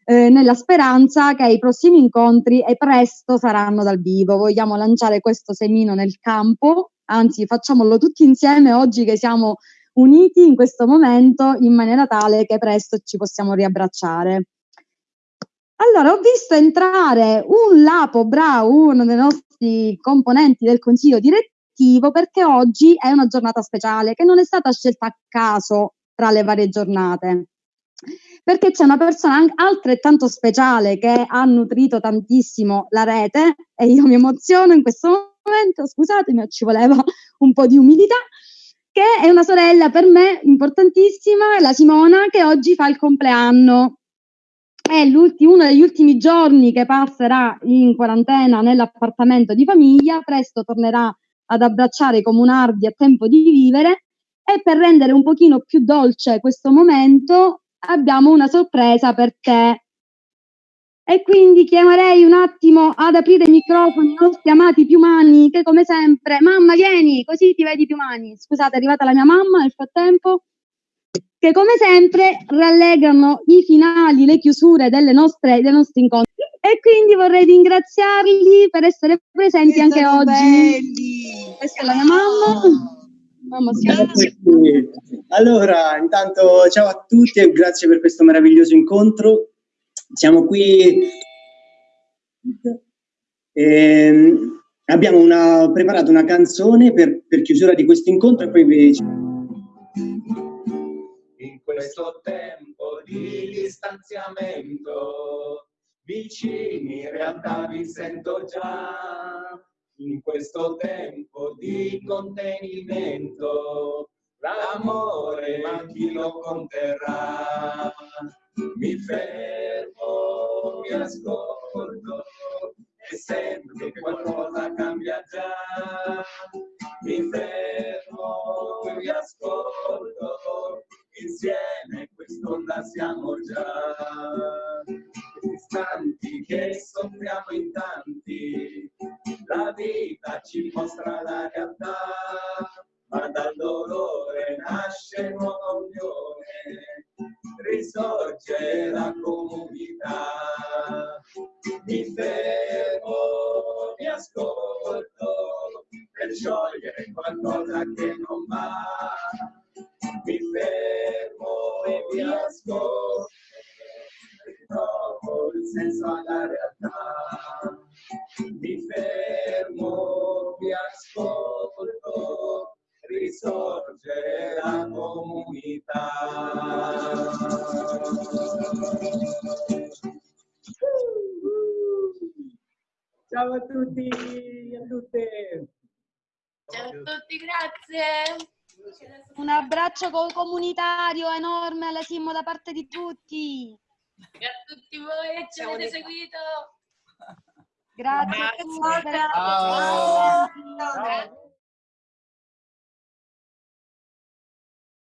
eh, nella speranza che i prossimi incontri e presto saranno dal vivo. Vogliamo lanciare questo semino nel campo anzi facciamolo tutti insieme oggi che siamo uniti in questo momento in maniera tale che presto ci possiamo riabbracciare. Allora, ho visto entrare un Lapo Brau, uno dei nostri componenti del consiglio direttivo, perché oggi è una giornata speciale che non è stata scelta a caso tra le varie giornate, perché c'è una persona altrettanto speciale che ha nutrito tantissimo la rete e io mi emoziono in questo momento scusatemi, ci voleva un po' di umilità, che è una sorella per me importantissima, la Simona, che oggi fa il compleanno. È uno degli ultimi giorni che passerà in quarantena nell'appartamento di famiglia, presto tornerà ad abbracciare i comunardi a tempo di vivere e per rendere un pochino più dolce questo momento abbiamo una sorpresa per te. E quindi chiamerei un attimo ad aprire i microfoni i nostri amati piumani che come sempre, mamma vieni, così ti vedi piumani. Scusate, è arrivata la mia mamma nel frattempo che come sempre rallegrano i finali, le chiusure delle nostre, dei nostri incontri. E quindi vorrei ringraziarli per essere presenti che anche oggi. Belli. Questa è la mia mamma. Mamma allora, intanto ciao a tutti e grazie per questo meraviglioso incontro. Siamo qui. Eh, abbiamo una, preparato una canzone per, per chiusura di questo incontro e poi vi in questo tempo di distanziamento vicini in realtà vi sento già in questo tempo di contenimento l'amore ma chi lo conterrà? Mi fermo mi ascolto e sento che qualcosa cambia già. Mi fermo mi ascolto insieme quest'onda siamo già. Istanti che soffriamo in tanti la vita ci mostra la realtà ma dal dolore nasce nuova unione risorge la comunità mi fermo mi ascolto per sciogliere qualcosa che non va mi fermo e mi ascolto, ritrovo il senso alla realtà. Mi fermo, mi ascolto, risorge la comunità. Ciao a tutti e a tutte. Ciao a tutti, grazie. Un abbraccio comunitario enorme alla Simo da parte di tutti. E a tutti voi che ci avete seguito. Grazie a tutti. Ciao.